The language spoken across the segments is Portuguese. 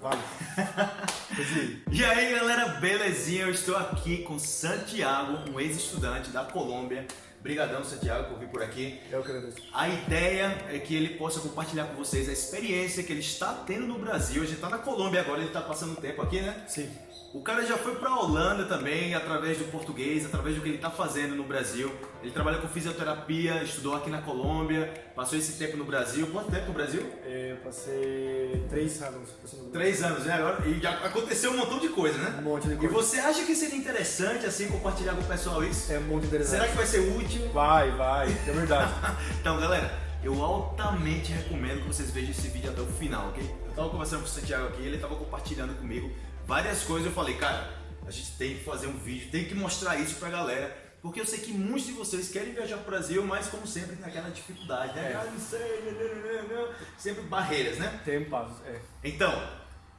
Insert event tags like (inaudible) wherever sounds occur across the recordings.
Vale. (laughs) e aí galera, belezinha? Eu estou aqui com Santiago, um ex-estudante da Colômbia. Obrigadão, Santiago, por vir por aqui. Eu que agradeço. A ideia é que ele possa compartilhar com vocês a experiência que ele está tendo no Brasil. A gente está na Colômbia agora, ele está passando um tempo aqui, né? Sim. O cara já foi para a Holanda também, através do português, através do que ele está fazendo no Brasil. Ele trabalha com fisioterapia, estudou aqui na Colômbia, passou esse tempo no Brasil. Quanto tempo no Brasil? É, eu passei três anos. Três anos, né? Agora, e já aconteceu um montão de coisa, né? Um monte de coisa. E você acha que seria interessante, assim, compartilhar com o pessoal isso? É muito interessante. Será que vai ser útil? Vai, vai. É verdade. (laughs) então, galera, eu altamente recomendo que vocês vejam esse vídeo até o final, ok? Eu tava conversando com o Santiago aqui, ele tava compartilhando comigo várias coisas. Eu falei, cara, a gente tem que fazer um vídeo, tem que mostrar isso pra galera. Porque eu sei que muitos de vocês querem viajar pro Brasil, mas como sempre tem aquela dificuldade, né? É. Ah, não sei, sempre barreiras, né? Tem passos, é. Então,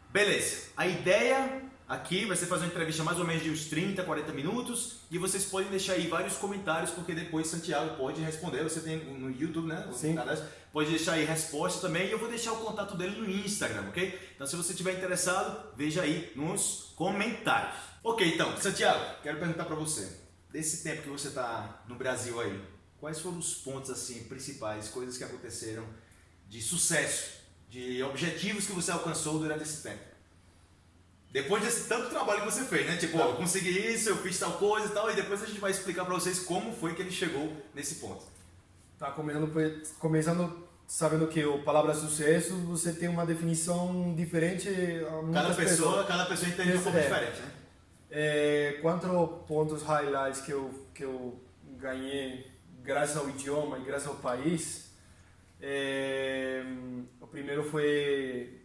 beleza. A ideia aqui vai ser fazer uma entrevista mais ou menos de uns 30, 40 minutos e vocês podem deixar aí vários comentários porque depois Santiago pode responder. Você tem no YouTube, né? Sim. Pode deixar aí resposta também e eu vou deixar o contato dele no Instagram, ok? Então se você estiver interessado, veja aí nos comentários. Ok, então, Santiago, quero perguntar para você. Desse tempo que você está no Brasil aí, quais foram os pontos assim principais, coisas que aconteceram de sucesso, de objetivos que você alcançou durante esse tempo? Depois desse tanto trabalho que você fez, né? Tipo, ó, eu consegui isso, eu fiz tal coisa e tal, e depois a gente vai explicar para vocês como foi que ele chegou nesse ponto. Tá começando, começando sabendo que a palavra sucesso, você tem uma definição diferente. Cada pessoa, pessoas. cada pessoa entende um pouco é. diferente, né? É, quatro pontos highlights que eu, que eu ganhei graças ao idioma e graças ao país. É, o primeiro foi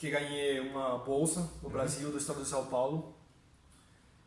que ganhei uma bolsa no uhum. Brasil, do estado de São Paulo,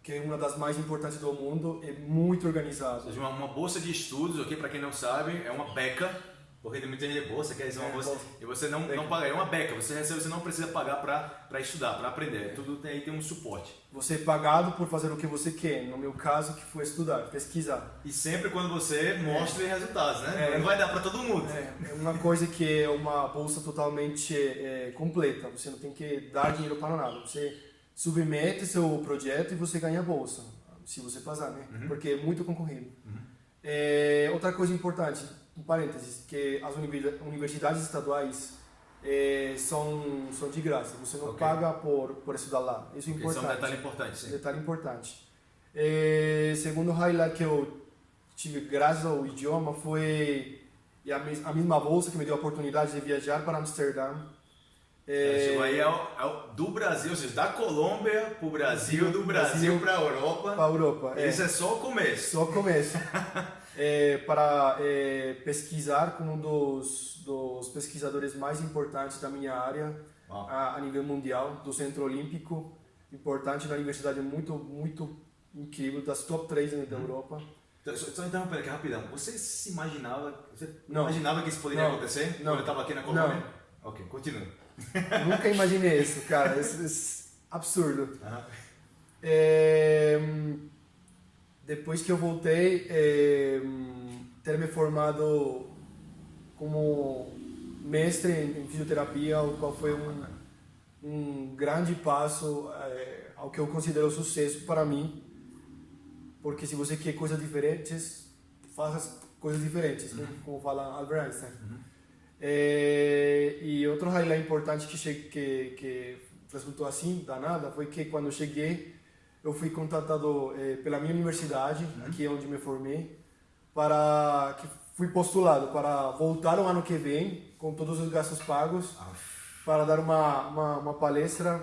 que é uma das mais importantes do mundo, é muito organizado. Uma, uma bolsa de estudos, ok? Para quem não sabe, é uma beca porque tem muita gente bolsa, quer dizer, uma é, bolsa, e você não, não paga, é uma beca, você recebe, você não precisa pagar para estudar, para aprender, tudo tem, aí tem um suporte. Você é pagado por fazer o que você quer, no meu caso que foi estudar, pesquisar. E sempre quando você mostra é. resultados, né? É, não vai dar para todo mundo. É, é, uma coisa que é uma bolsa totalmente é, completa, você não tem que dar dinheiro para nada, você submete seu projeto e você ganha a bolsa, se você passar, né? Uhum. Porque é muito concorrido. Uhum. É, outra coisa importante, um parênteses, que as universidades estaduais é, são, são de graça, você não okay. paga por, por estudar lá. Isso é importante. Isso é um detalhe importante, sim. Detalhe importante. É, segundo highlight que eu tive graças ao idioma foi a, a mesma bolsa que me deu a oportunidade de viajar para Amsterdã. É, chegou aí ao, ao, do Brasil, ou seja, da Colômbia para o Brasil, do Brasil para a Europa. Para a Europa. Isso é. é só o começo. Só o começo. (laughs) é, para é, pesquisar com um dos, dos pesquisadores mais importantes da minha área a, a, nível mundial, do Centro Olímpico, importante na universidade muito, muito incrível, das top 3 da uhum. Europa. Então, só interrompendo aqui rapidão, você se imaginava, você não. imaginava que isso poderia não. acontecer não. quando estava aqui na Colômbia? Não. Ok, continua. (laughs) Nunca imaginei isso, cara, isso, isso absurdo. Uhum. É, depois que eu voltei, é, ter me formado como mestre em fisioterapia, o qual foi um, um grande passo é, ao que eu considero sucesso para mim, porque se você quer coisas diferentes, faça coisas diferentes, né? uhum. né? como fala Albert Einstein. Uhum. É, e outro highlight importante que, que, que resultou assim, danada, foi que quando eu cheguei, eu fui contatado eh, pela minha universidade, uhum. aqui onde me formei, para que fui postulado para voltar o ano que vem com todos os gastos pagos ah. para dar uma, uma, uma, palestra,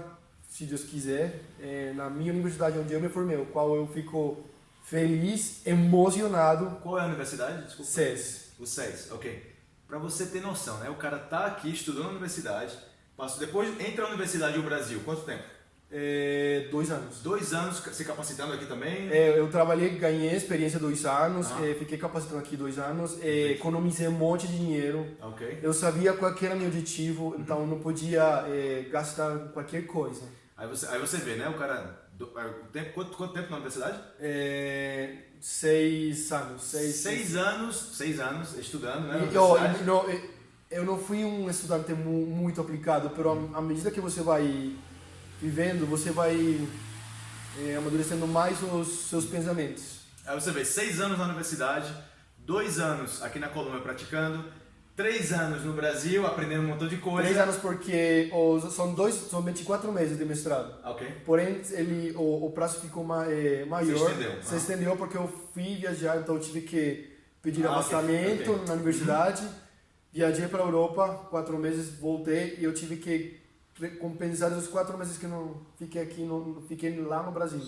se Deus quiser, eh, na minha universidade onde eu me formei, o qual eu fico feliz, emocionado. Qual é a universidade? Desculpa. SES. O SES, ok. Para você ter noção, né? O cara tá aqui estudando na universidade, passa, depois entra na universidade no Brasil, quanto tempo? É, dois anos. Dois anos se capacitando aqui também? É, eu trabalhei, ganhei experiência dois anos, ah. é, fiquei capacitando aqui dois anos, é, economizei um monte de dinheiro. Okay. Eu sabia qual era meu objetivo, uhum. então não podia é, gastar qualquer coisa. Aí você, aí você vê, né? O cara. Do, é, tempo, quanto, quanto tempo na universidade? Seis anos. Seis, seis, seis anos, seis anos estudando, né? E, oh, no, eu não fui um estudante mu- muito aplicado, mas à medida que você vai vivendo, você vai é, amadurecendo mais os seus pensamentos. Aí você vê, seis anos na universidade, dois anos aqui na Colômbia praticando, três anos no Brasil aprendendo um montão de coisa. Três anos porque os, são dois, são 24 meses de mestrado. Ah, Ok. Porém, ele, o, o prazo ficou ma, é, maior. estendeu, Se ah. estendeu porque eu fui viajar, então eu tive que pedir Ah, ok, afastamento ok. na universidade. Viajei para a Europa, quatro meses, voltei e eu tive que compensar os quatro meses que não fiquei aqui, não fiquei lá no Brasil.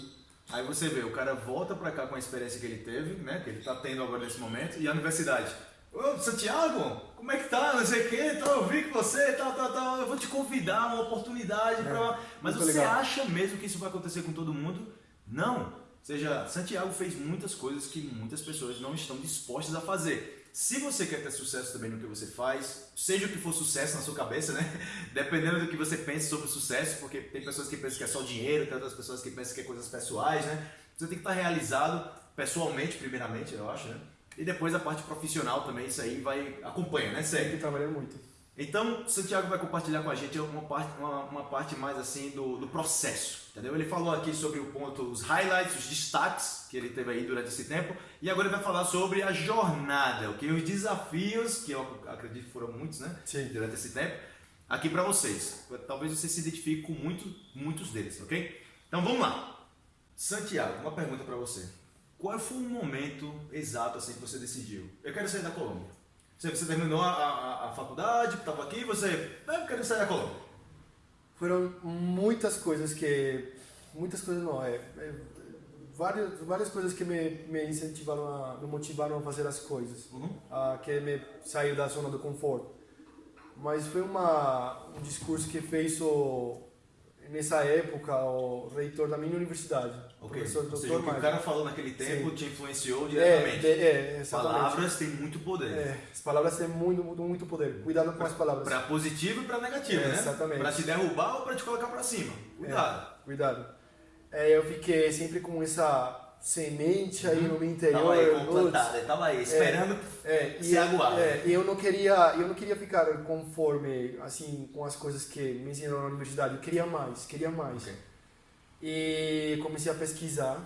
Aí você vê, o cara volta pra cá com a experiência que ele teve, né? Que ele tá tendo agora nesse momento, e a universidade. Ô, Santiago, como é que tá? Não sei o que, tá, eu vi que você, tá, tá, tá, eu vou te convidar, uma oportunidade pra. Mas É, muito você legal. acha mesmo que isso vai acontecer com todo mundo? Não. Ou seja, Santiago fez muitas coisas que muitas pessoas não estão dispostas a fazer. Se você quer ter sucesso também no que você faz, seja o que for sucesso na sua cabeça, né? (laughs) Dependendo do que você pense sobre sucesso, porque tem pessoas que pensam que é só dinheiro, tem outras pessoas que pensam que é coisas pessoais, né? Você tem que estar realizado pessoalmente, primeiramente, eu acho, né? E depois a parte profissional também, isso aí vai acompanha, né? Tem Segue. que trabalhar muito. Então, Santiago vai compartilhar com a gente uma parte, uma, uma parte mais assim do, do processo, entendeu? Ele falou aqui sobre o ponto, os highlights, os destaques que ele teve aí durante esse tempo, e agora ele vai falar sobre a jornada, ok? Os desafios, que eu acredito que foram muitos, né? Sim. Durante esse tempo, aqui para vocês. Talvez você se identifique com muito, muitos deles, ok? Então vamos lá. Santiago, uma pergunta para você. Qual foi o momento exato assim que você decidiu? Eu quero sair da Colômbia. Você, você terminou a, a, a faculdade, estava aqui, você. "Ah, Eu quero sair da Colômbia. Foram muitas coisas que. Muitas coisas não, é. é várias, várias coisas que me, me incentivaram, a, me motivaram a fazer as coisas. Uhum. a que me saiu da zona do conforto. Mas foi uma, um discurso que fez o, nessa época o reitor da minha universidade, o Ok. professor Ou seja, Dr. o que o Marcos. cara falou naquele tempo Sim. te influenciou É, diretamente. é, é. Palavras têm muito poder. É, as palavras têm muito, muito, muito poder. Cuidado com as palavras. Para positivo e para negativo, É, né? exatamente. Para te derrubar ou para te colocar para cima. Cuidado. Cuidado. É, eu fiquei sempre com essa semente aí no meu interior. Tava aí putz, complantada, tava aí esperando É, ser aguado. É, e eu não queria, eu não queria ficar conforme assim com as coisas que me ensinaram na universidade. Eu queria mais, queria mais. Ok. E comecei a pesquisar.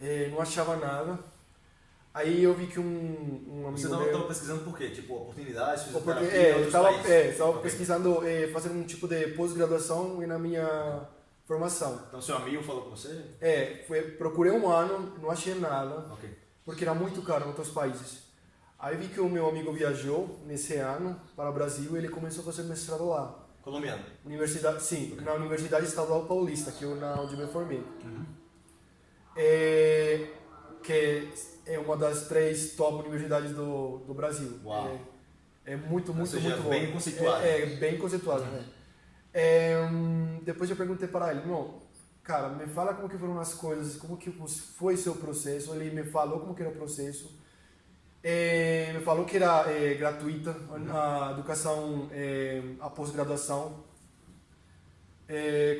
É, não achava nada. Aí eu vi que um, um amigo Você não estava pesquisando por quê? Tipo, oportunidades, porque, fisioterapia é, outros países? é, estava Ok. pesquisando, é, fazendo um tipo de pós-graduação e na minha formação. Então seu amigo falou com você? É, foi, procurei um ano, não achei nada. Ok. porque era muito caro em outros países. Aí vi que o meu amigo viajou nesse ano para o Brasil e ele começou a fazer mestrado lá. Colombiano. Universidade, sim, na Universidade Estadual Paulista, que eu na onde me formei. Uhum. É, que é uma das três top universidades do, do Brasil. Uau. É, é muito, muito, seja, muito bom. bem conceituado. É, é bem conceituado, né? É, depois eu perguntei para ele, não, cara, me fala como que foram as coisas, como que foi seu processo. Ele me falou como que era o processo. É, me falou que era é, gratuita a educação, é, a pós-graduação.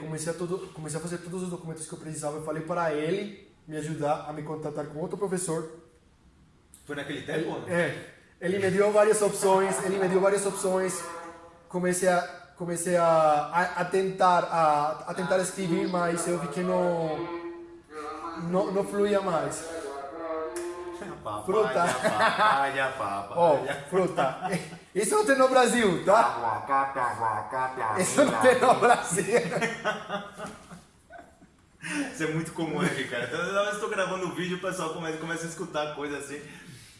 Comecei, a todo, comecei a fazer todos os documentos que eu precisava. Eu falei para ele me ajudar a me contatar com outro professor. Foi naquele tempo não? É, ele me deu várias opções, ele me deu várias opções. Comecei a comecei a, a, a tentar a, a tentar escrever, mas eu vi que não não, não fluía mais. Fruta. Papaya, papaya, Ó, papaya. fruta. (laughs) Isso não tem no Brasil, tá? Isso não tem no Brasil. Isso é muito comum aqui, cara. Toda vez que eu tô gravando um vídeo, o pessoal começa, começa a escutar coisa assim.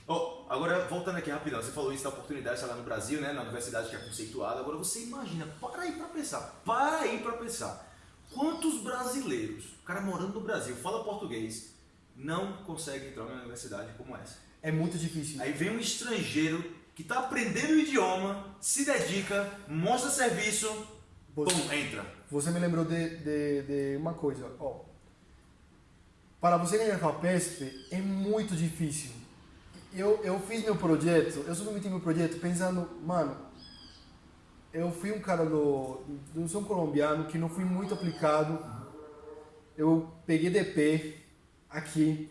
Ó, agora, voltando aqui rapidão, você falou isso da oportunidade, sei lá, no Brasil, né? Na universidade que é conceituada. Agora você imagina, para aí pra pensar, para aí pra pensar. Quantos brasileiros, o cara morando no Brasil, fala português, não consegue entrar numa universidade como essa? É muito difícil. Aí vem um estrangeiro que está aprendendo o idioma, se dedica, mostra serviço, Você- pum, entra. Você me lembrou de, de, de uma coisa, ó. Para você ganhar a FAPESP é muito difícil. Eu, eu fiz meu projeto, eu submeti meu projeto pensando, mano, eu fui um cara do, do sou um colombiano que não fui muito aplicado. Eu peguei DP aqui.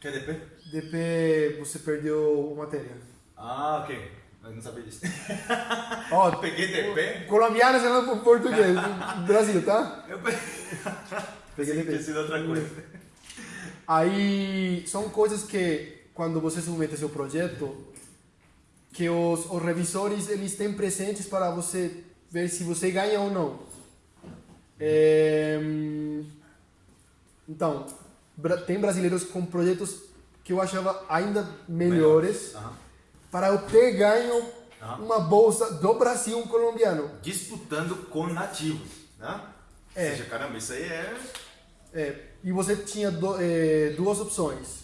Quer DP? DP você perdeu a matéria. Ah, ok. Mas não sabia disso. Ó, (laughs) Peguei TP. colombiano falando por português. Brasil, tá? Eu (laughs) Peguei Tinha TP. sido outra coisa. Aí são coisas que quando você submete seu projeto, que os, os revisores eles têm presentes para você ver se você ganha ou não. É, então, tem brasileiros com projetos que eu achava ainda melhores Aham. para eu ter ganho Aham. uma bolsa do Brasil um colombiano. Disputando com nativos, né? É. Ou seja, caramba, isso aí é... É, e você tinha do- é, duas opções.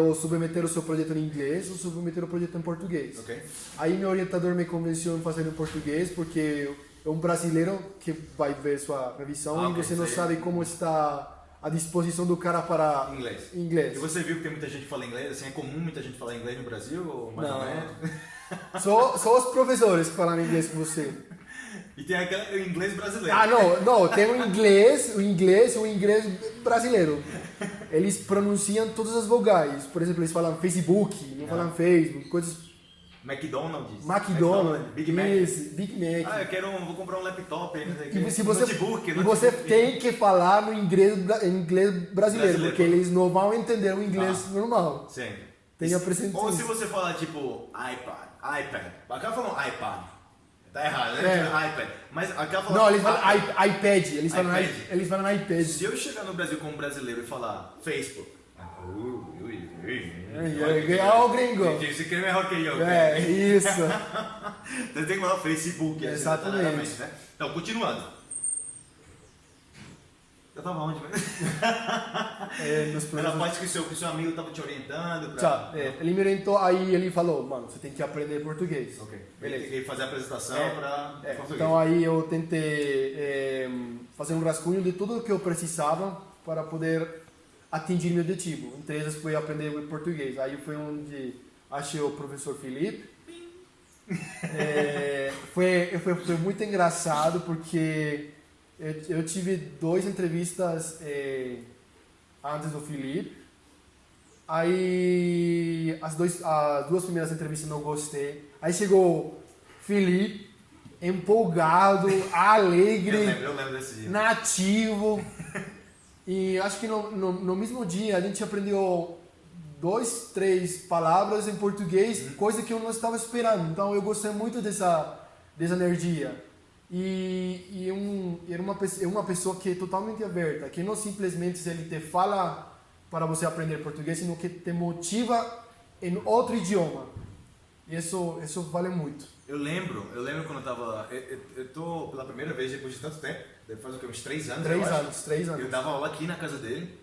Ou submeter o seu projeto em inglês ou submeter o projeto em português. Ok. Aí meu orientador me convenceu em fazer em português porque é um brasileiro que vai ver sua revisão Ah, e você não sabe como está a disposição do cara para Inglês. inglês. E você viu que tem muita gente que fala inglês? Assim, é comum muita gente falar inglês no Brasil? Ou mais Não. ou menos? Só, só os professores que falam inglês com você. (laughs) E tem aquele o inglês brasileiro. Ah, não, não, tem o inglês, o inglês, o inglês brasileiro. Eles pronunciam todas as vogais. Por exemplo, eles falam Facebook, não falam Facebook, coisas McDonald's. McDonald's, Big Mac. isso, Big Mac. Ah, eu quero um, vou comprar um laptop aí, não sei E se você, notebook, notebook. você tem que falar no inglês, inglês brasileiro, Brasileiro. porque eles não vão entender o inglês Ah. normal. Sim. Tem a Ou se você falar tipo iPad, iPad. Acaba falando iPad. Tá errado, né? É. iPad. Mas acaba falando. Não, eles falam iPad. iPad, eles falam, iPad. i- eles falam iPad. Se eu chegar no Brasil como brasileiro e falar Facebook. É, é, ó o gringo. Você quer melhor que eu. É, isso. (laughs) Você tem que falar Facebook. assim, Exatamente. Né? Então, continuando. Eu tava onde mesmo? (laughs) É, Era a parte que o seu, que o seu amigo tava te orientando. Pra... Tá, é, ele me orientou, aí ele falou, mano, você tem que aprender português. Ok. Beleza. Tem que fazer a apresentação É, pra É, português. então aí eu tentei é, fazer um rascunho de tudo o que eu precisava para poder atingir meu objetivo. Entre eles foi aprender português. Aí foi onde achei o professor Felipe. É, foi, foi, foi muito engraçado porque eu, eu tive duas entrevistas é, antes do Felipe. Aí as, dois, as duas primeiras entrevistas não gostei. Aí chegou Felipe, empolgado, (laughs) alegre, Eu lembro, eu lembro nativo. (laughs) E acho que no, no, no mesmo dia a gente aprendeu dois, três palavras em português, coisa que eu não estava esperando. Então eu gostei muito dessa, dessa energia. E, e um, era uma, pe- é uma pessoa que é totalmente aberta, que não simplesmente ele te fala para você aprender português, sino que te motiva em outro idioma. E isso, isso vale muito. Eu lembro, eu lembro quando eu tava. Eu, eu, eu tô pela primeira vez depois de tanto tempo, deve fazer o quê? Uns três anos? eu Três acho. anos, três anos. Eu dava aula aqui na casa dele.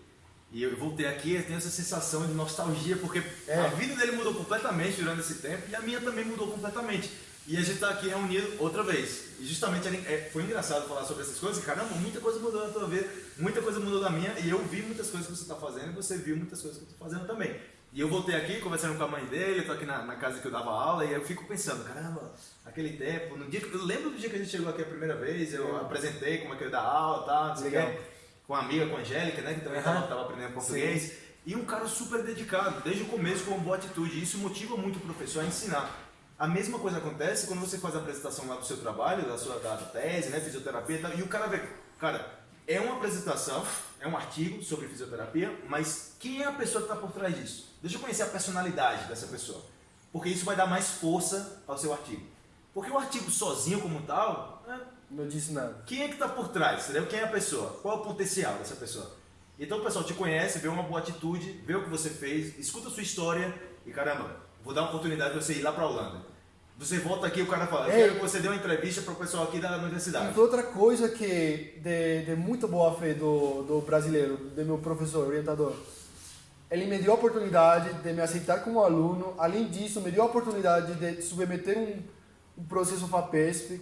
E eu voltei aqui e tenho essa sensação de nostalgia, porque É. a vida dele mudou completamente durante esse tempo e a minha também mudou completamente. E a gente tá aqui reunido outra vez. E justamente é, foi engraçado falar sobre essas coisas. Caramba, muita coisa mudou na tua vida, muita coisa mudou na minha. E eu vi muitas coisas que você tá fazendo e você viu muitas coisas que eu tô fazendo também. E eu voltei aqui conversando com a mãe dele, eu tô aqui na, na casa que eu dava aula e eu fico pensando, caramba, aquele tempo, no dia eu lembro do dia que a gente chegou aqui a primeira vez, eu apresentei como é que eu ia dar aula, tá, não sei Legal. com uma amiga, com a Angélica, né, que também estava aprendendo português. E um cara super dedicado, desde o começo com uma boa atitude. Isso motiva muito o professor a ensinar. A mesma coisa acontece quando você faz a apresentação lá do seu trabalho, da sua da tese, né, fisioterapia e tal, e o cara vê, cara, é uma apresentação, é um artigo sobre fisioterapia, mas quem é a pessoa que está por trás disso? Deixa eu conhecer a personalidade dessa pessoa, porque isso vai dar mais força ao seu artigo. Porque o artigo sozinho como tal, é, Não disse nada. quem é que está por trás? Entendeu? Quem é a pessoa? Qual é o potencial dessa pessoa? Então o pessoal te conhece, vê uma boa atitude, vê o que você fez, escuta a sua história e caramba, vou dar uma oportunidade de você ir lá para a Holanda. Você volta aqui e o cara fala, eu quero que você dê uma entrevista para o pessoal aqui da E universidade. foi outra coisa que de, de muito boa fé do, do brasileiro, do meu professor, orientador. Ele me deu a oportunidade de me aceitar como aluno. Além disso, me deu a oportunidade de submeter um, um processo FAPESP,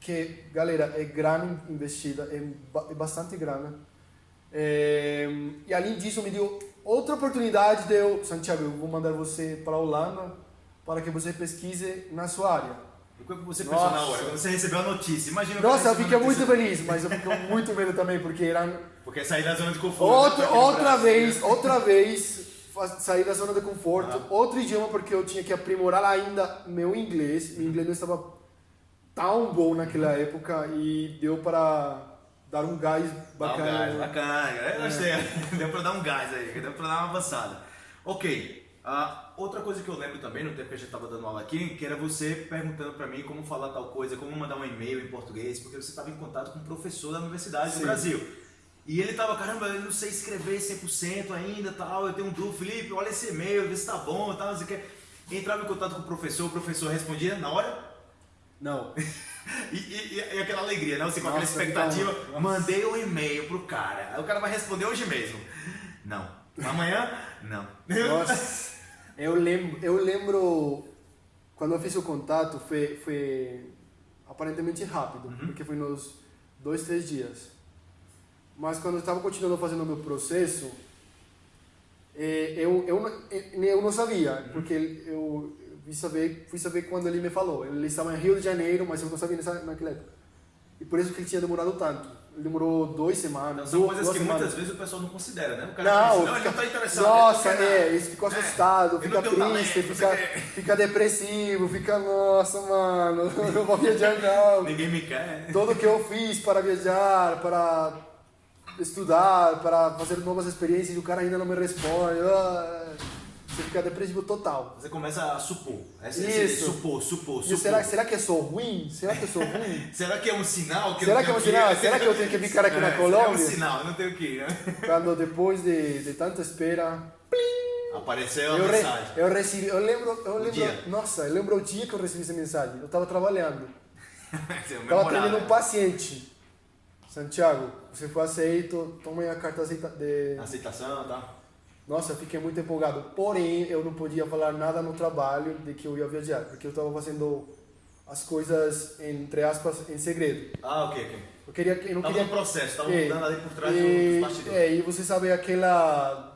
que, galera, é grana investida, é, é bastante grana. É, e além disso, me deu outra oportunidade de eu, Santiago, eu vou mandar você para a Holanda para que você pesquise na sua área. E o que você pensou na Nossa. hora? Quando você recebeu a notícia, imagina Nossa, eu fiquei muito feliz, mas eu fiquei muito medo também, porque era Porque sair da zona de conforto. outra, outra vez, outra vez sair da zona de conforto, Ah. outro idioma porque eu tinha que aprimorar ainda meu inglês. Meu inglês não estava tão bom naquela época e deu para dar um gás Dá um bacana. gás, bacana. Eu gostei. (laughs) Deu pra dar um gás aí, deu pra dar uma avançada. Ok. ah, outra coisa que eu lembro também, no tempo que a gente tava dando aula aqui, que era você perguntando pra mim como falar tal coisa, como mandar um e-mail em português, porque você estava em contato com um professor da universidade Sim. do Brasil. E ele tava, caramba, eu não sei escrever 100% ainda, tal, eu tenho um dúvida, Felipe, olha esse e-mail, vê se tá bom, tal, não sei o que. Entrava em contato com o professor, o professor respondia na hora, Não. (laughs) (laughs) e, e- e aquela alegria, né? Você com aquela expectativa, mandei um e-mail pro cara. Aí o cara vai responder hoje mesmo. Não. Amanhã? Não. Nossa, (laughs) eu lembro, eu lembro quando eu fiz o contato foi, foi aparentemente rápido, porque foi nos dois, três dias. Mas quando eu estava continuando fazendo o meu processo, eh, eu, eu, eu não sabia, porque eu fui saber, fui saber quando ele me falou. Ele estava em Rio de Janeiro, mas eu não sabia nessa, naquela época. E por isso que ele tinha demorado tanto. Ele demorou duas semanas. Então, são duas, coisas duas que semanas. muitas vezes o pessoal não considera, né? O cara Não, pensa, não, ele fica- não tá interessado. Nossa, ele é, nada. ele ficou assustado, eu fica triste, talento, fica, fica depressivo, fica, nossa, mano, (laughs) não vou viajar não. Ninguém me quer. Tudo que eu fiz para viajar, para estudar, para fazer novas experiências e o cara ainda não me responde. ah, Você fica depressivo total. Você começa a supor. Esse, Isso. esse, supor, supor, supor. será, será que eu sou ruim? Será que eu sou ruim? (laughs) Será que é um sinal? Que Será eu que é um sinal? ir? (laughs) Será que eu tenho que ficar aqui na É, Colômbia? É um sinal, eu não tenho que ir, né? (laughs) Quando depois de, de tanta espera, Apareceu a eu, re, mensagem. eu recebi, eu lembro, eu lembro, dia. nossa, eu lembro o dia que eu recebi essa mensagem. Eu estava trabalhando. Estava atendendo um paciente. Santiago, você foi aceito, toma aí a carta de... Aceitação, tá? Nossa, eu fiquei muito empolgado. Porém, eu não podia falar nada no trabalho de que eu ia viajar, porque eu estava fazendo as coisas, entre aspas, em segredo. Ah, ok, ok. Eu queria, eu não Tava queria... no processo, tava É, mudando ali por trás e, dos bastidores. É, e você sabe aquela...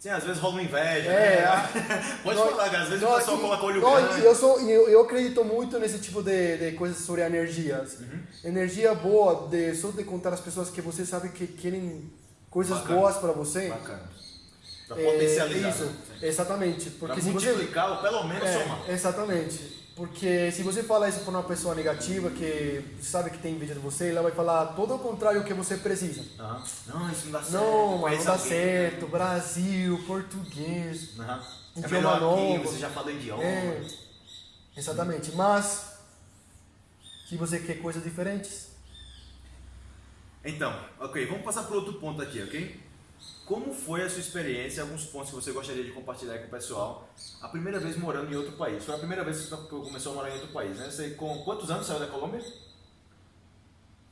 Sim, às vezes rola uma inveja. É, né? a- (laughs) Pode Não, falar. Às vezes não, o pessoal coloca olho não, grande. Eu, sou, eu, eu acredito muito nesse tipo de, de coisas sobre energias. Uhum. Energia boa, de, só de contar às pessoas que você sabe que querem coisas Bacana. boas para você. Bacana. Pra É, potencializar. Isso, né? exatamente. Pra Porque se você, multiplicar ou pelo menos é, somar. exatamente. Porque se você fala isso para uma pessoa negativa que sabe que tem inveja de você, ela vai falar todo o contrário que você precisa. Aham. Não, isso não dá certo. Não, mas não dá alguém. certo. Brasil, português. É Idioma aqui, novo. você já fala idioma. É, exatamente. Mas, se você quer coisas diferentes, Então, ok, vamos passar para outro ponto aqui, ok? Como foi a sua experiência, alguns pontos que você gostaria de compartilhar com o pessoal, a primeira vez morando em outro país? Foi a primeira vez que você começou a morar em outro país, né? Você com quantos anos saiu da Colômbia?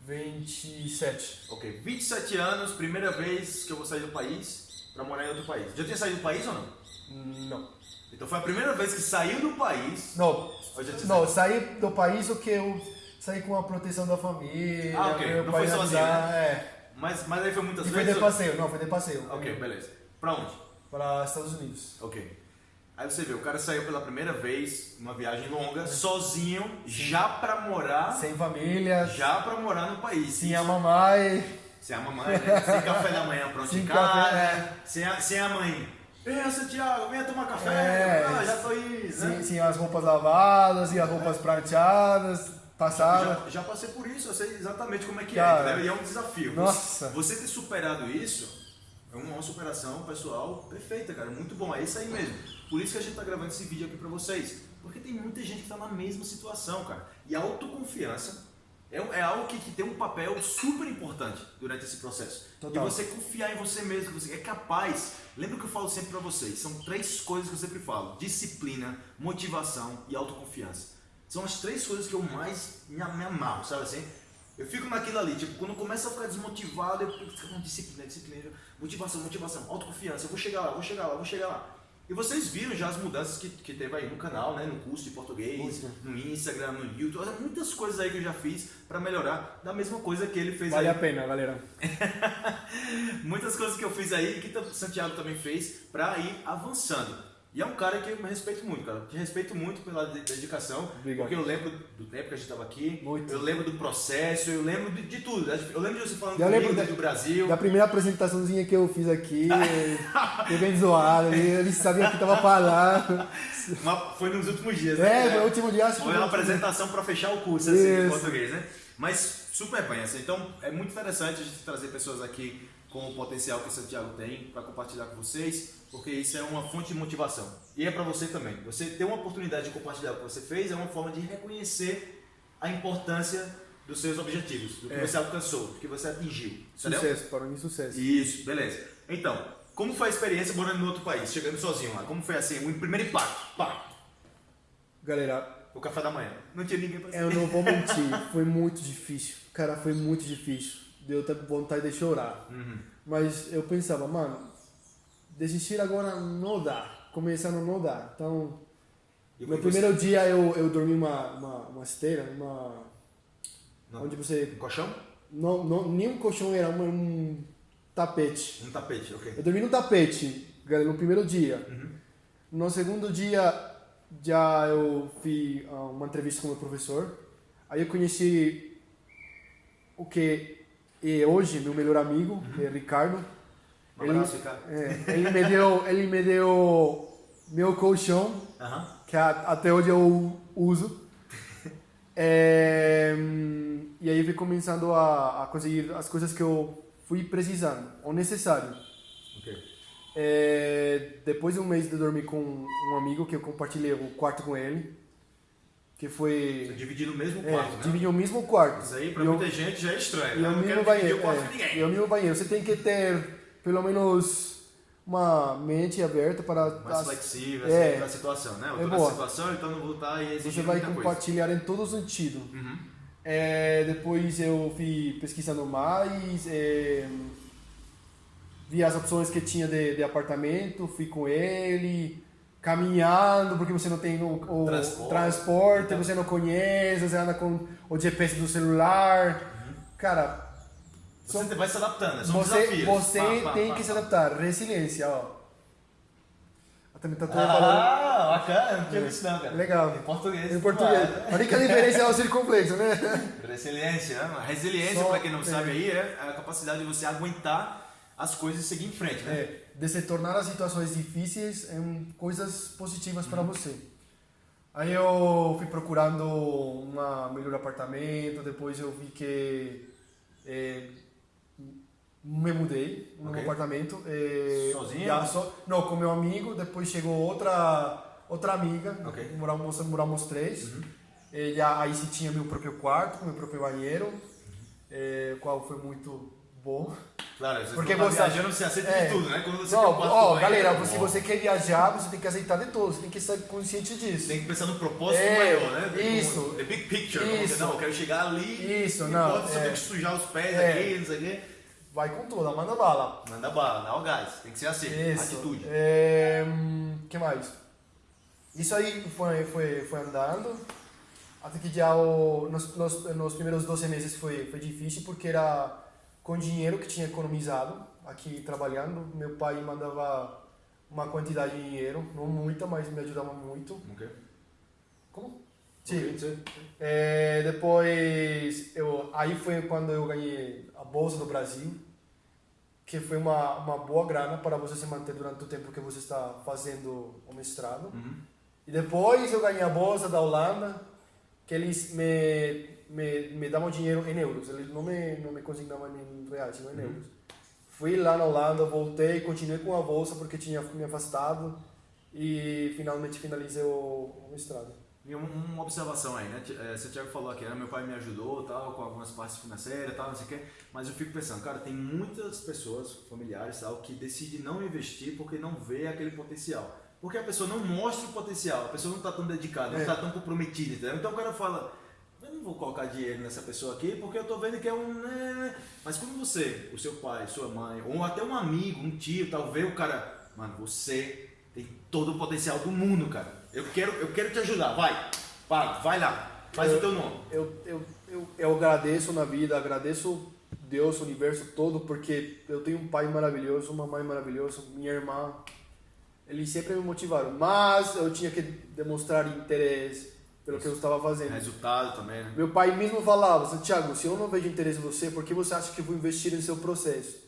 27. Ok, 27 anos, primeira vez que eu vou sair do país para morar em outro país. Já tinha saído do país ou não? Não. Então foi a primeira vez que saiu do país. Não, não saído? saí do país o que eu saí com a proteção da família. Ah, ok. meu Não pai foi sozinho, né? É. Mas, mas aí foi muitas E foi vezes? de passeio, não, foi de passeio. Ok, beleza. Pra onde? Para Estados Unidos. Ok. Aí você vê, o cara saiu pela primeira vez, uma viagem longa, sozinho, já pra morar, Sem família, já pra morar no país. sem a mamãe. Sem a mamãe, né? sem café da manhã pronto Sem em casa, café, é. sem, a, sem a mãe. Venha, Santiago, venha tomar café. É, ah, já tô indo, né? Sem, sem as roupas lavadas e as roupas prateadas, passadas. Já, já passei por isso, eu sei exatamente como é que Cara, é, entendeu? E é um desafio. nossa. Você ter superado isso é uma superação pessoal perfeita, cara. Muito bom. É isso aí mesmo. Por isso que a gente tá gravando esse vídeo aqui pra vocês. Porque tem muita gente que tá na mesma situação, cara. E a autoconfiança é, é algo que, que tem um papel super importante durante esse processo. Total. E você confiar em você mesmo, que você é capaz. Lembra que eu falo sempre pra vocês? São três coisas que eu sempre falo: disciplina, motivação e autoconfiança. São as três coisas que eu mais me, me amarro, sabe assim? Eu fico naquilo ali, tipo, quando começa a ficar desmotivado, eu fico com disciplina, disciplina, motivação, motivação, autoconfiança, eu vou chegar lá, vou chegar lá, vou chegar lá. E vocês viram já as mudanças que, que teve aí no canal, né? No curso de português, Muito. no Instagram, no YouTube, muitas coisas aí que eu já fiz pra melhorar, da mesma coisa que ele fez Vale aí. a pena, galera. (laughs) Muitas coisas que eu fiz aí, que o Santiago também fez, pra ir avançando. E é um cara que eu respeito muito, cara. Te respeito muito pela dedicação. Obrigado. Porque eu lembro do tempo que a gente estava aqui. Muito. Eu lembro do processo, eu lembro de, de tudo. Eu lembro de você falando Eu comigo da- do Brasil. Da primeira apresentaçãozinha que eu fiz aqui, (laughs) foi bem zoado, eles sabiam que tava falando. (laughs) Uma- foi nos últimos dias, né? É, foi o último dia, acho Foi uma apresentação para fechar o curso assim, em português, né? Mas super bem, assim. Então é muito interessante a gente trazer pessoas aqui com o potencial que Santiago tem para compartilhar com vocês, porque isso é uma fonte de motivação. E é para você também. Você ter uma oportunidade de compartilhar o que você fez é uma forma de reconhecer a importância dos seus objetivos, do que É. você alcançou, do que você atingiu. Entendeu? Sucesso, para mim, sucesso. Isso, beleza. Então, como foi a experiência morando em outro país, chegando sozinho lá? Como foi assim, o primeiro impacto? Pá, Galera, o café da manhã. Não tinha ninguém pra eu não vou mentir, (laughs) foi muito difícil. Cara, foi muito difícil. Deu até vontade de chorar. Uhum. Mas eu pensava, mano, desistir agora não dá. Começando não dá. Então, no você- primeiro dia eu, eu dormi uma, uma, uma esteira, uma. Não. Onde você. Um colchão? Não, não, nem um colchão era um, um tapete. Um tapete, ok. Eu dormi no tapete, galera, no primeiro dia. No segundo dia, já eu fiz ah, uma entrevista com o meu professor. Aí eu conheci o que é hoje meu melhor amigo, que é Ricardo. Um abraço, Ricardo. é, ele me deu, ele me deu meu colchão, Aham. que a- até hoje eu uso. É, (laughs) e aí fui começando a, a conseguir as coisas que eu fui precisando, ou necessário. Ok. É, depois de um mês de dormir com um amigo que eu compartilhei o quarto com ele, que Você foi dividir no mesmo é, quarto, né? dividir o mesmo quarto. Isso aí pra E eu- muita gente já é estranho. e né? o Eu não quero banheiro. o quarto é, ninguém. e o mesmo banheiro. Você tem que ter pelo menos uma mente aberta para Mais as- flexível, É. assim, pra situação, né? Eu É boa. situação, então não vou estar você exigindo vai muita coisa. compartilhar em todo sentido. Uhum. É, depois eu fui pesquisando mais, é, vi as opções que tinha de, de apartamento, fui com ele, caminhando, porque você não tem o, o Transporte. transporte, você não conhece, você anda com o GPS do celular. Cara, Você vai se adaptando, é só um você, desafio. você Pá, pá, tem pá, que se adaptar. Resiliência, ó. A também tá toda falando. Ah, bacana, não tinha visto não, cara. Legal. Em português. Em português. A única diferença é o circunflexo, né? (laughs) Resiliência, né? Resiliência, pra quem não é. sabe aí, é a capacidade de você aguentar as coisas e seguir em frente, né? É, de se tornar as situações difíceis em coisas positivas para você. Aí eu fui procurando um melhor apartamento, depois eu vi que é, me mudei num Ok. apartamento. é, Sozinho? já só- não, com meu amigo, depois chegou outra outra amiga, Ok. Uhum. moramos, moramos três. E já, aí sim tinha meu próprio quarto, meu próprio banheiro, Uhum. é, qual foi muito bom. Claro, você Porque tá você- viajando, você aceita É. de tudo, né? Quando você Não, tem quarto ó, galera, ó, se você quer viajar, você tem que aceitar de tudo, você tem que estar consciente disso. tem que pensar no propósito É, maior, né? Como isso. The big picture. como Isso. não, eu quero chegar ali. Isso, não. eu é. tenho que sujar os pés É. aqui, não sei o quê. Vai com tudo, manda bala. Manda bala, dá o gás. Tem que ser assim. Isso. Atitude. É, hum, que mais? Isso aí foi, foi, foi andando. Até que já o, nos, nos, nos primeiros 12 meses foi, foi difícil, porque era com dinheiro que tinha economizado aqui trabalhando. Meu pai mandava uma quantidade de dinheiro, não muita, mas me ajudava muito. Ok. Como? Sim. Ok, sim. É, depois, eu, aí foi quando eu ganhei a Bolsa do Brasil, que foi uma, uma boa grana para você se manter durante o tempo que você está fazendo o mestrado. Uhum. E depois eu ganhei a Bolsa da Holanda, que eles me, me, me davam dinheiro em euros, eles não me, não me consignavam em reais, não em euros. Fui lá na Holanda, voltei, continuei com a Bolsa porque tinha me afastado e finalmente finalizei o, o mestrado. E um- uma observação aí, né? Ti- é, Santiago falou aqui, né? meu pai me ajudou tal, com algumas partes financeiras tal, não sei o quê, mas eu fico pensando, cara, tem muitas pessoas, familiares tal, que decidem não investir porque não vê aquele potencial. Porque a pessoa não mostra o potencial, a pessoa não está tão dedicada, não É. está tão comprometida, entendeu? Então o cara fala, eu não vou colocar dinheiro nessa pessoa aqui porque eu tô vendo que é um. né? Mas quando você, o seu pai, sua mãe, ou até um amigo, um tio, tal, vê o cara, mano, você tem todo o potencial do mundo, cara. Eu quero, eu quero te ajudar, vai, vai, vai lá, faz Eu- o teu nome. eu, eu, eu, eu agradeço na vida, agradeço Deus, o universo todo, porque eu tenho um pai maravilhoso, uma mãe maravilhosa, minha irmã eles sempre me motivaram, mas eu tinha que demonstrar interesse pelo que eu estava fazendo. Resultado também, né? Meu pai mesmo falava, Santiago, se eu não vejo interesse em você, por que você acha que eu vou investir no seu processo?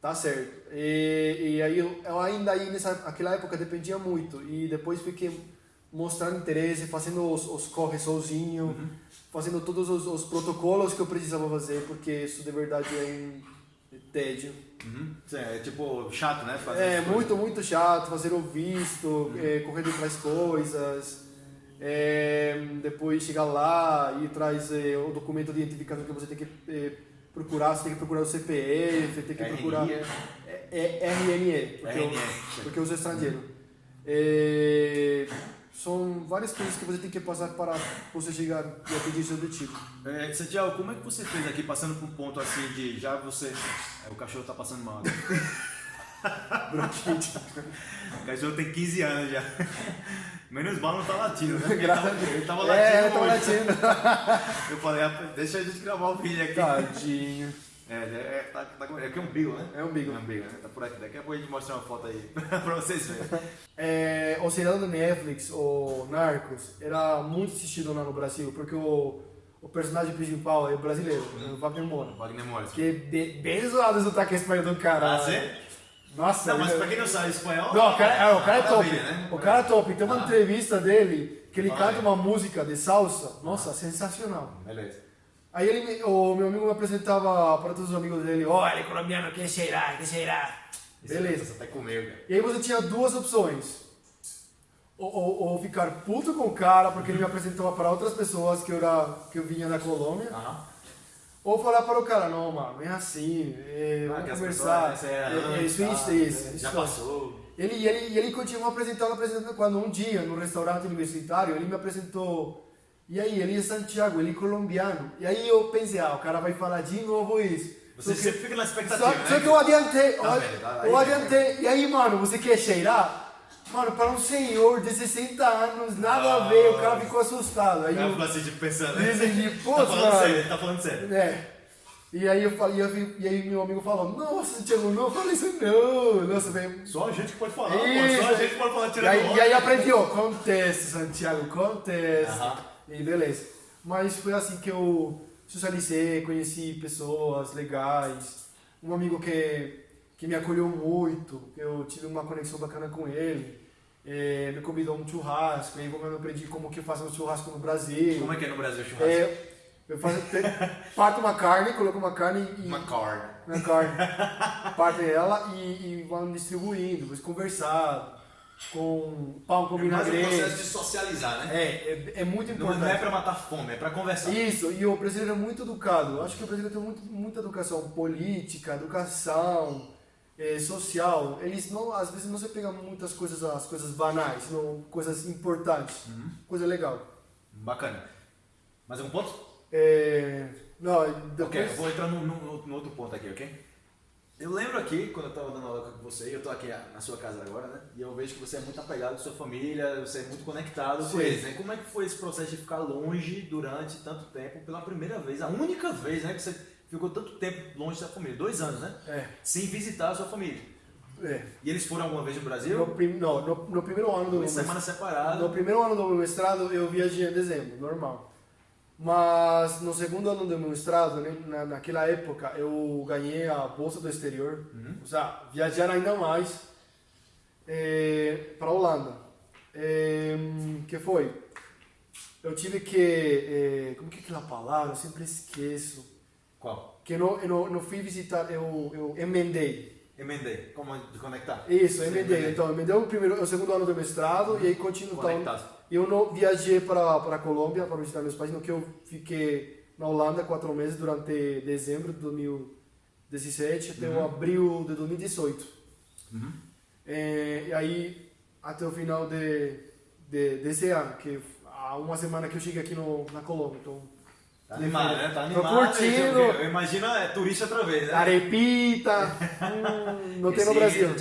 Tá certo. E, e aí eu, eu ainda aí nessa aquela época dependia muito e depois fiquei mostrando interesse, fazendo os, os corres sozinho, uhum. fazendo todos os, os, protocolos que eu precisava fazer, porque isso de verdade é um tédio. Uhum. É tipo chato, né? Fazer é muito, muito chato, fazer o visto, uhum. é, correr atrás coisas. É, depois chegar lá e traz é, o documento de identificação que você tem que é, procurar, você tem que procurar o CPF, tem que procurar é, é, RNE, porque, RNE, eu, porque eu sou estrangeiro. São várias coisas que você tem que passar para você chegar e atingir seu objetivo. É, Santiago, como é que você fez aqui, passando por um ponto assim de já você. O cachorro está passando mal. (laughs) Bronquite. o cachorro tem 15 anos já. Menos mal não tá latindo, né? (laughs) Ele tava latindo. É, tava latindo. (laughs) Eu falei, ah, deixa a gente gravar o vídeo aqui. Tadinho. É, é, é, tá, tá, é aqui é um umbigo, né? É um umbigo. É um umbigo, né? Tá por aqui. Daqui a pouco a gente mostra uma foto aí (laughs) pra vocês verem. É, o seriado do Netflix, o Narcos, era muito assistido lá no Brasil, porque o, o personagem principal é brasileiro, hum. o Wagner Moura. Wagner Moura. Que é bem, bem zoado o sotaque espanhol do cara. Ah, sim? Nossa, não, mas pra quem não sabe espanhol. Não, o cara, é, o cara é top. Né? O cara é top. Tem uma ah. entrevista dele que ele canta uma música de salsa. Nossa, sensacional. Beleza. Aí ele, o meu amigo me apresentava para todos os amigos dele, olha, colombiano, que será, que será? Beleza. Você até comeu, cara. E aí você tinha duas opções. Ou, ou, ou, ficar puto com o cara, porque ele me apresentava para outras pessoas que eu, era, que eu vinha da Colômbia. Ou falar para o cara, não, mano, é assim, é, ah, vamos conversar. Pessoas, é, é, é, isso, tá, isso, isso, Já passou. Ele, ele, ele continuou apresentando, apresentando, quando um dia, no restaurante universitário, ele me apresentou, e aí, ele é Santiago, ele é colombiano. E aí eu pensei, ah, o cara vai falar de novo isso. Você só sempre fica na expectativa, só, né? Só que eu adiantei, tá eu, eu adiantei, e aí, mano, você quer cheirar? Mano, para um senhor de 60 anos, nada ah, a ver, o cara ficou assustado. Aí eu ficou assim, tipo, pensando, né? Dizem pô, tá falando mano. sério, tá falando sério. É. E aí eu falei, e aí meu amigo falou, nossa, Thiago, não fala isso não. Nossa, velho. Só a gente que pode falar, pô, só a gente pode falar tirando e aí, e aí aprendi, ó, acontece, Santiago, acontece. Uh -huh. E beleza. Mas foi assim que eu socializei, conheci pessoas legais. Um amigo que, que me acolheu muito, eu tive uma conexão bacana com ele é, me convidou um churrasco, aí eu aprendi como que faz um churrasco no Brasil. Como é que é no Brasil o churrasco? É, eu faço, parto uma carne, coloco uma carne e... Uma carne. Uma carne. parto ela e, e vamos distribuindo, depois conversar com pão com vinagrete. É um processo de socializar, né? É, é, é muito importante. Não é para matar fome, é para conversar. Isso, e o brasileiro é muito educado. Eu acho que o brasileiro tem muito, muita educação política, educação, é, social, eles não, às vezes não se pegam muitas coisas, as coisas banais, não coisas importantes, uhum. coisa legal. Bacana. Mais um ponto? É, não, depois... Ok, eu vou entrar no, no, no, outro ponto aqui, ok? Eu lembro aqui, quando eu estava dando aula com você, eu estou aqui na sua casa agora, né? E eu vejo que você é muito apegado com sua família, você é muito conectado Sim. com eles, né? Como é que foi esse processo de ficar longe durante tanto tempo, pela primeira vez, a única vez, né, que você ficou tanto tempo longe da família, dois anos, né? É. Sem visitar a sua família. É. E eles foram alguma vez no Brasil? No, prim, não, no, no, primeiro ano do meu semana separada. No primeiro ano do meu mestrado eu viajei em dezembro, normal. Mas no segundo ano do meu mestrado, né, na, naquela época, eu ganhei a bolsa do exterior, uhum. ou seja, viajar ainda mais é, para a Holanda. É, que foi? Eu tive que. É, como que é aquela palavra? Eu sempre esqueço. Qual? Que eu não, eu não, não fui visitar, eu, eu emendei. Emendei, como de conectar? Isso, emendei. Então, emendei o, primeiro, o segundo ano do mestrado uhum. e aí continuo. Então, eu não viajei para para Colômbia para visitar meus pais, no que eu fiquei na Holanda quatro meses durante dezembro de 2017 até uhum. abril de 2018. Uhum. É, e aí até o final de, de desse ano, que há uma semana que eu cheguei aqui no, na Colômbia, então Tá animado, né? Tá animado. Tô curtindo. Eu imagino é, turista outra vez, né? Arepita. (laughs) hum, não tem no Brasil.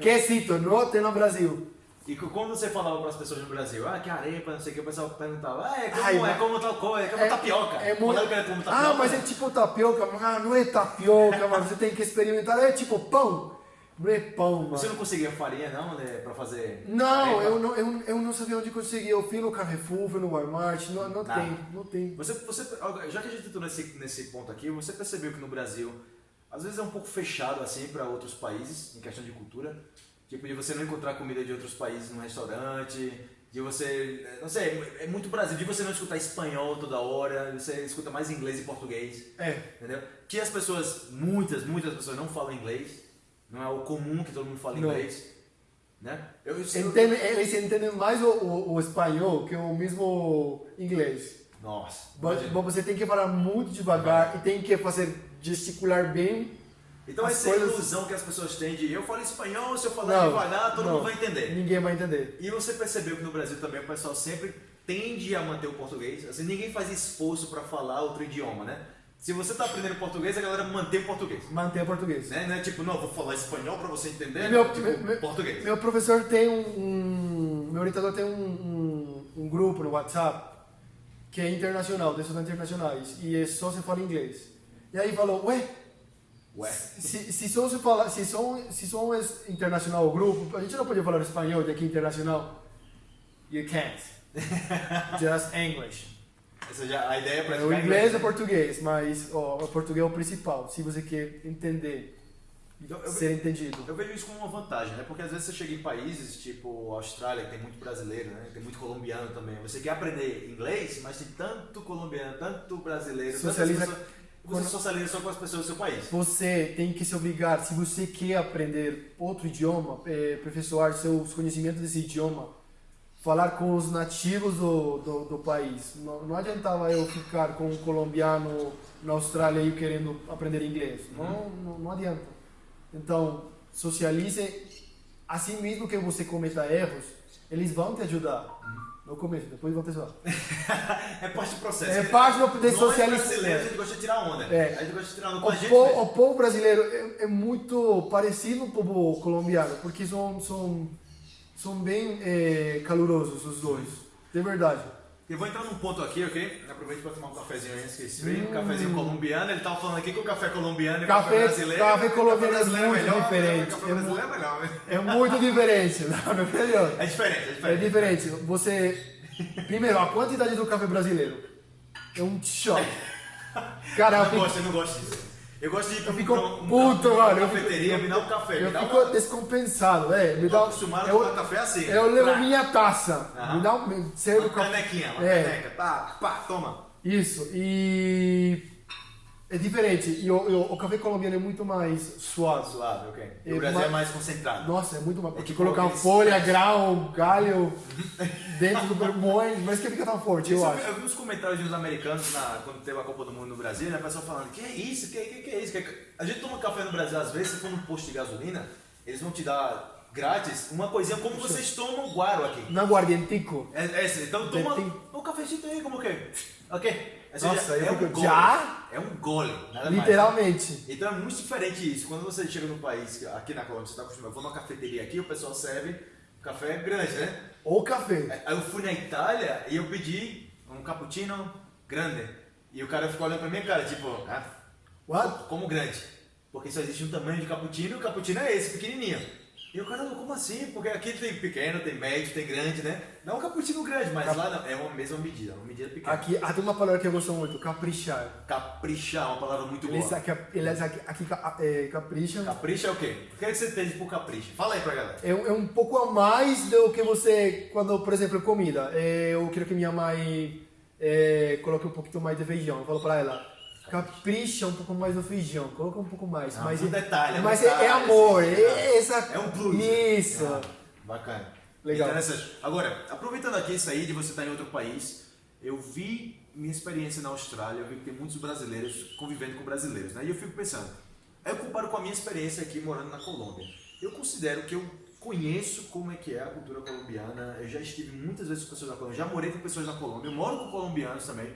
Quesito, não tem no Brasil. E quando você falava para as pessoas no Brasil, ah, que arepa, não sei o que, o pessoal perguntava, ah, é como, Ai, é como tal coisa, é como é, tapioca. É muito... é como tapioca. Ah, mas é tipo tapioca, ah, não é tapioca, mas você tem que experimentar, é tipo pão. Não é pão, mano. Você não conseguia farinha, não, né, pra fazer... Não, eu não, eu, eu não sabia onde conseguir. Eu fui no Carrefour, fui no Walmart, não, não Nada. tem, não tem. Você, você, já que a gente entrou nesse, nesse ponto aqui, você percebeu que no Brasil, às vezes é um pouco fechado assim para outros países, em questão de cultura? Tipo, de você não encontrar comida de outros países num restaurante, de você, não sei, é muito Brasil, de você não escutar espanhol toda hora, você escuta mais inglês e português, É, entendeu? Que as pessoas, muitas, muitas pessoas não falam inglês, não é o comum que todo mundo fala Não. inglês, né? Eu, eu, entende, eles entendem mais o, o, o espanhol que o mesmo inglês. Nossa, Mas você tem que falar muito devagar e tem que fazer gesticular bem. Então essa é coisas- ilusão que as pessoas têm de eu falo espanhol, se eu falar Não, devagar, todo não. mundo vai entender. Ninguém vai entender. E você percebeu que no Brasil também o pessoal sempre tende a manter o português. Assim, ninguém faz esforço para falar outro idioma, né? Se você tá aprendendo português, a galera mantém o português. Manter o português. Né? Não é tipo, não, vou falar espanhol para você entender. Meu- né? tipo, meu- português. Meu professor tem um, um- Meu orientador tem um, um, um grupo no WhatsApp que é internacional, de estudantes internacionais, e é só se fala inglês. E aí falou, ué, Ué. se, se só se fala, se só, se só é internacional o grupo, a gente não pode falar espanhol de aqui internacional. You can't. (laughs) Just English. Ou seja, a ideia é O praticar inglês é né? português, mas ó, o português é o principal, se você quer entender, Eu- eu- ser entendido. Eu vejo isso como uma vantagem, né? Porque às vezes você chega em países tipo Austrália, que tem muito brasileiro, né? Tem muito colombiano também. Você quer aprender inglês, mas tem tanto colombiano, tanto brasileiro, tantas Socializa pessoas- Você socializa só com as pessoas do seu país. Você tem que se obrigar, se você quer aprender outro idioma, é, aperfeiçoar seus conhecimentos desse idioma, falar com os nativos do, do, do país. Não, não adiantava eu ficar com um colombiano na Austrália e querendo aprender inglês. Não, não, não adianta. Então, socialize assim mesmo que você cometa erros, eles vão te ajudar. No começo, depois vão te zoar. (laughs) É parte do processo. É parte do- de Nós socializa- brasileiros, a gente gosta de tirar onda. É. A gente gosta de tirar onda com a O, gente po- mesmo. o povo brasileiro é, é muito parecido com o povo colombiano, porque são, são, são bem é, calorosos os dois, de verdade. Eu vou entrar num ponto aqui, ok? Aproveite para tomar um cafezinho antes que esfrie. Um Hum. cafezinho colombiano. Ele tava falando aqui que o café colombiano e o café, Café- brasileiro. café o colombiano é brasileiro muito melhor, diferente. O café É brasileiro é melhor, né? É muito diferente, não, é melhor. É diferente, é É diferente. diferente. Você. Primeiro, a quantidade do café brasileiro é um choque. (laughs) Cara, não gosto, eu não gosto disso. Eu gosto de ir pra eu fico um- puto, uma mano. Eu fico- cafeteria, me dá um café. eu me dá fico uma... descompensado, é. Me dá, acostumado a eu, tomar café assim. eu levo Pra- minha taça. Aham. Me dá um. Uma canequinha, uma É. caneca. Tá, pá, toma. Isso, e é diferente. E o, o- o café colombiano é muito mais suave. Suave, ok. E É o Brasil ma- é mais concentrado. Nossa, é muito mais. Porque tipo colocar folha, grau, galho dentro do moe, mas que fica tão forte, eu Isso, acho. eu vi uns comentários de uns americanos na, quando teve a Copa do Mundo no Brasil, né? O pessoal falando, que é isso, que, que, que é isso? Que é- A gente toma café no Brasil, às vezes, se for num posto de gasolina, eles vão te dar grátis uma coisinha como vocês tomam guaro aqui. Na Guardiantico. É, é então toma um cafezinho aí, como que? Ok? Seja, Nossa, eu é um fico- gole. já? É um gole, nada mais. Literalmente. Então é muito diferente isso. Quando você chega no país, aqui na Colômbia, você está acostumado, eu vou numa cafeteria aqui, o pessoal serve café grande, né? Ou café. Aí eu fui na Itália e eu pedi um cappuccino grande. E o cara ficou olhando pra minha cara, tipo, ah, What? como grande? Porque só existe um tamanho de cappuccino e o cappuccino é esse, pequenininho. E o cara, como assim? Porque aqui tem pequeno, tem médio, tem grande, né? Não um cappuccino grande, mas lá não, é uma mesma medida, uma medida pequena. Aqui, ah, tem uma palavra que eu gosto muito, caprichar. Caprichar, uma palavra muito boa. Eles aqui, eles aqui, aqui é, capricham. Capricha é o quê? O que, é que você entende por capricha? Fala aí pra galera. É, um- é um pouco a mais do que você, quando, por exemplo, comida. É, eu quero que minha mãe é, coloque um pouquinho mais de feijão. Eu falo pra ela, capricha um pouco mais no feijão, coloca um pouco mais. Ah, mas um detalhe, é mas detalhe, é, é amor, assim, é, essa, É um plus. Isso. Ah, bacana. Legal. Interessante. Agora, aproveitando aqui isso aí de você estar em outro país, eu vi minha experiência na Austrália, eu vi que tem muitos brasileiros convivendo com brasileiros, né? E eu fico pensando, aí eu comparo com a minha experiência aqui morando na Colômbia. Eu considero que eu conheço como é que é a cultura colombiana, eu já estive muitas vezes com pessoas na Colômbia, já morei com pessoas na Colômbia, eu moro com colombianos também.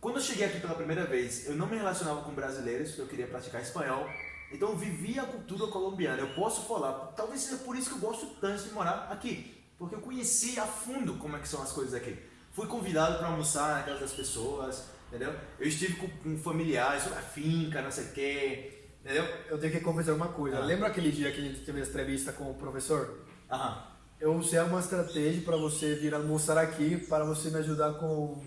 Quando eu cheguei aqui pela primeira vez, eu não me relacionava com brasileiros, eu queria praticar espanhol. Então eu vivi a cultura colombiana. Eu posso falar, talvez seja por isso que eu gosto tanto de morar aqui, porque eu conheci a fundo como é que são as coisas aqui. Fui convidado para almoçar na casa das pessoas, entendeu? Eu estive com, com familiares, a finca, não sei o quê. Entendeu? Eu tenho que confessar uma coisa. Ah. Lembra aquele dia que a gente teve a entrevista com o professor? Aham. Eu usei uma estratégia para você vir almoçar aqui para você me ajudar com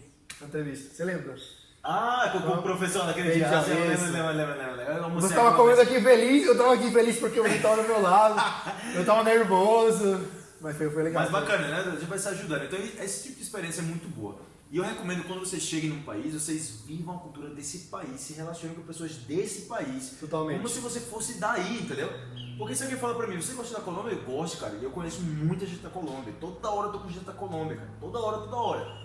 entrevista. Você lembra? Ah, com, com o professor naquele dia. Ah, lembra, lembra, lembra, lembra, Você estava comendo aqui feliz, eu estava aqui feliz porque você estava do meu lado. (laughs) Eu estava nervoso, mas foi, foi legal. Mas bacana, né? A gente vai se ajudando. Então, esse tipo de experiência é muito boa. E eu recomendo quando vocês cheguem num país, vocês vivam a cultura desse país, se relacionem com pessoas desse país. Totalmente. Como se você fosse daí, entendeu? Porque se alguém fala pra mim, você gosta da Colômbia? Eu gosto, cara. Eu conheço muita gente da Colômbia. Toda hora eu tô com gente da Colômbia, cara. Toda hora, toda hora.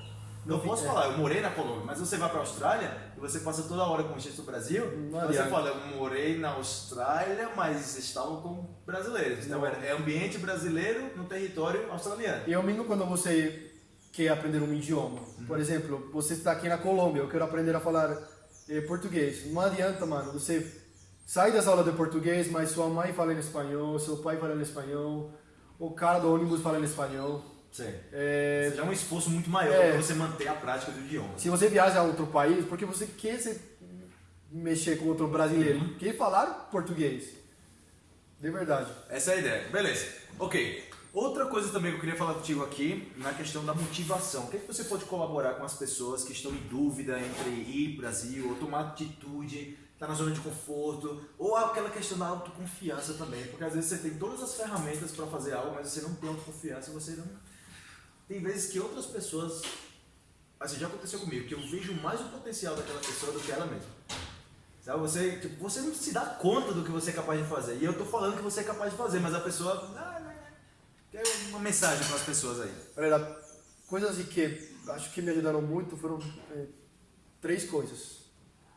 Não posso fica- falar, eu morei na Colômbia, mas você vai pra Austrália e você passa toda hora com gente do Brasil, Não você adianta. fala, eu morei na Austrália, mas estava com brasileiros. Então Não. é ambiente brasileiro no território australiano. E eu mesmo quando você quer aprender um idioma, por exemplo, você está aqui na Colômbia, eu quero aprender a falar eh, português. Não adianta, mano, você sai das aulas de português, mas sua mãe fala em espanhol, seu pai fala em espanhol, o cara do ônibus fala em espanhol. Sim. Eh, Já é um esforço muito maior É. para você manter a prática do idioma. se você viaja a outro país, porque você quer se mexer com outro brasileiro, quer falar português. De verdade. Essa é a ideia. Beleza. Ok. Outra coisa também que eu queria falar contigo aqui, na questão da motivação. O que, é que você pode colaborar com as pessoas que estão em dúvida entre ir para o Brasil, ou tomar atitude, estar na zona de conforto, ou aquela questão da autoconfiança também. Porque às vezes você tem todas as ferramentas para fazer algo, mas você não tem autoconfiança, você não... Tem vezes que outras pessoas... Assim, já aconteceu comigo, que eu vejo mais o potencial daquela pessoa do que ela mesma. Sabe, você, tipo, você não se dá conta do que você é capaz de fazer. E eu tô falando que você é capaz de fazer, mas a pessoa. Ah, né, Quer uma mensagem para as pessoas aí. Galera, coisas que acho que me ajudaram muito foram eh, três coisas.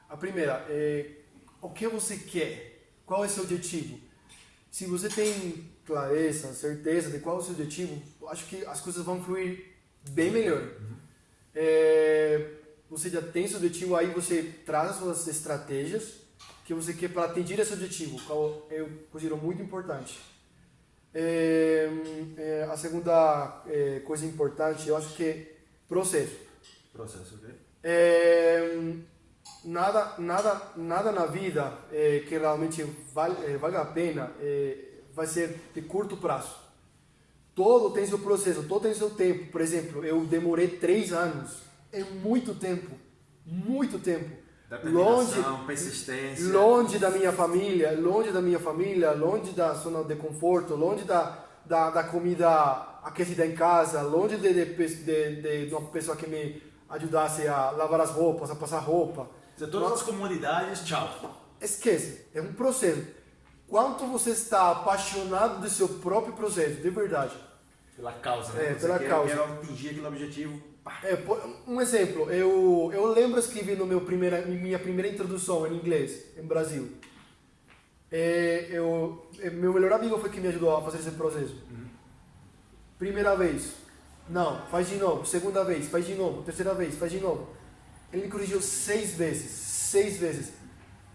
A primeira é o que você quer, qual é seu objetivo. Se você tem clareza, certeza de qual é o seu objetivo, acho que as coisas vão fluir bem melhor. É, você já tem seu objetivo, aí você traz as suas estratégias que você quer para atingir esse objetivo, qual eu considero muito importante. É, é, a segunda é, coisa importante, eu acho que é processo. Processo, ok? É, nada, nada, nada na vida é, que realmente vale, é, vale a pena é, vai ser de curto prazo. Todo tem seu processo, todo tem seu tempo. Por exemplo, eu demorei três anos. É muito tempo, muito tempo. Determinação, persistência. longe da minha família, longe da minha família, longe da zona de conforto, longe da, da, da comida aquecida em casa, longe de, de, de, de uma pessoa que me ajudasse a lavar as roupas, a passar roupa. Você, todas as comunidades, tchau. Esquece, é um processo. Quanto você está apaixonado do seu próprio processo, de verdade. Pela causa, né? É, Você pela quer, causa. Quer atingir aquele objetivo. É, um exemplo, eu, eu lembro escrevi no meu primeira, minha primeira introdução em inglês, em Brasil. É, eu, é, meu melhor amigo foi que me ajudou a fazer esse processo. Primeira vez, não, faz de novo. Segunda vez, faz de novo. Terceira vez, faz de novo. Ele me corrigiu seis vezes, seis vezes,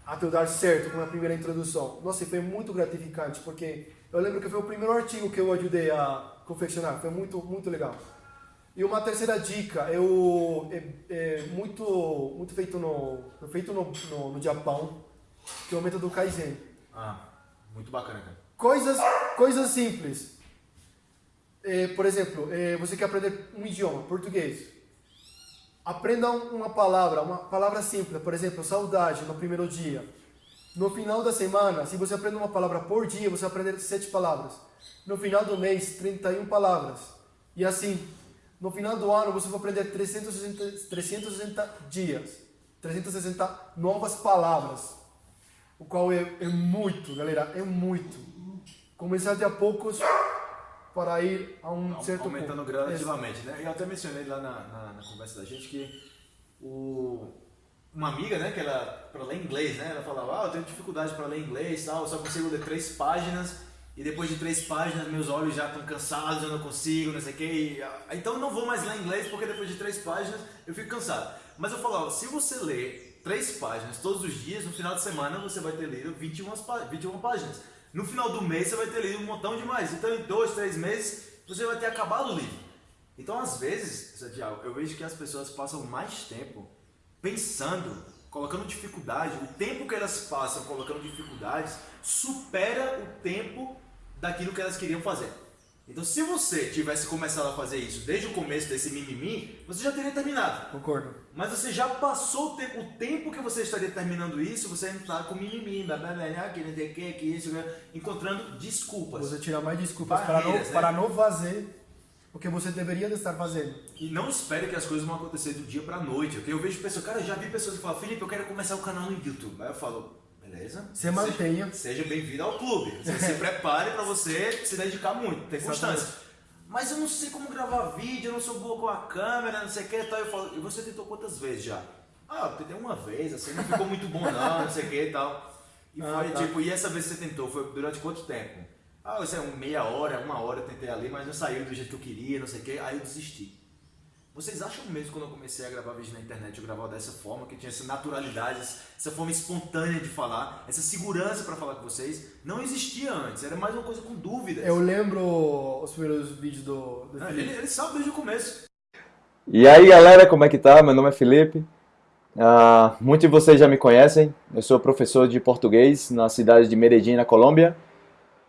até eu dar certo com a primeira introdução. Nossa, e foi muito gratificante, porque eu lembro que foi o primeiro artigo que eu ajudei a confeccionar. Foi muito, muito legal. E uma terceira dica, eu é, é muito muito feito no feito no, no, no Japão, que é o método Kaizen. Ah, muito bacana, cara. Coisas coisas simples. É, por exemplo, é, você quer aprender um idioma, português. Aprenda um- uma palavra, uma palavra simples, por exemplo, saudade no primeiro dia. No final da semana, se você aprende uma palavra por dia, você vai aprender sete palavras. No final do mês, 31 palavras. E assim, no final do ano, você vai aprender 360, 360 dias. 360 novas palavras. O qual é, é muito, galera, é muito. Começar de a poucos para ir a um certo Aumentando ponto. gradativamente, né? Eu até mencionei lá na, na, na conversa da gente que o, uma amiga, né, que ela, para ler inglês, né, ela falava, ah, eu tenho dificuldade para ler inglês, tal, eu só consigo ler três páginas e depois de três páginas meus olhos já estão cansados, eu não consigo, não sei o que, e, ah, então não vou mais ler inglês porque depois de três páginas eu fico cansado. Mas eu falava, se você ler três páginas todos os dias, no final de semana você vai ter lido 21, pá- 21 páginas. No final do mês você vai ter lido um montão de mais. Então em dois, três meses você vai ter acabado o livro. Então às vezes, Santiago, eu vejo que as pessoas passam mais tempo pensando colocando dificuldade, o tempo que elas passam colocando dificuldades supera o tempo daquilo que elas queriam fazer. Então, se você tivesse começado a fazer isso desde o começo desse mimimi, você já teria terminado. Concordo. Mas você já passou o tempo, o tempo que você estaria terminando isso, você ainda está com mimimi, blá, blá, blá, que não o que, que isso, encontrando desculpas. Você tira mais desculpas para não, né? para não fazer o que você deveria estar fazendo. E não espere que as coisas vão acontecer do dia para noite. Okay? Eu vejo pessoas, cara, eu já vi pessoas que falam, Felipe, eu quero começar o um canal no YouTube. Aí eu falo, beleza? Você mantenha. Seja, seja bem-vindo ao clube. Você se (laughs) prepare para você se dedicar muito, ter constância. Mas eu não sei como gravar vídeo, eu não sou boa com a câmera, não sei o que tal. Eu falo, e você tentou quantas vezes já? Ah, eu tentei uma vez, assim, não ficou muito bom não, não sei o que e tal. E ah, foi tá. tipo, e essa vez que você tentou, foi durante quanto tempo? Ah, isso é meia hora, uma hora eu tentei ali, mas não saiu do jeito que eu queria, não sei o que, aí eu desisti. Vocês acham mesmo quando eu comecei a gravar vídeo na internet, eu gravava dessa forma, que tinha essa naturalidade, essa forma espontânea de falar, essa segurança para falar com vocês, não existia antes, era mais uma coisa com dúvidas. Eu lembro os primeiros vídeos do, do não, ele, ele, sabe desde o começo. E aí galera, como é que tá? Meu nome é Felipe. Uh, muitos de vocês já me conhecem, eu sou professor de português na cidade de Medellín, na Colômbia.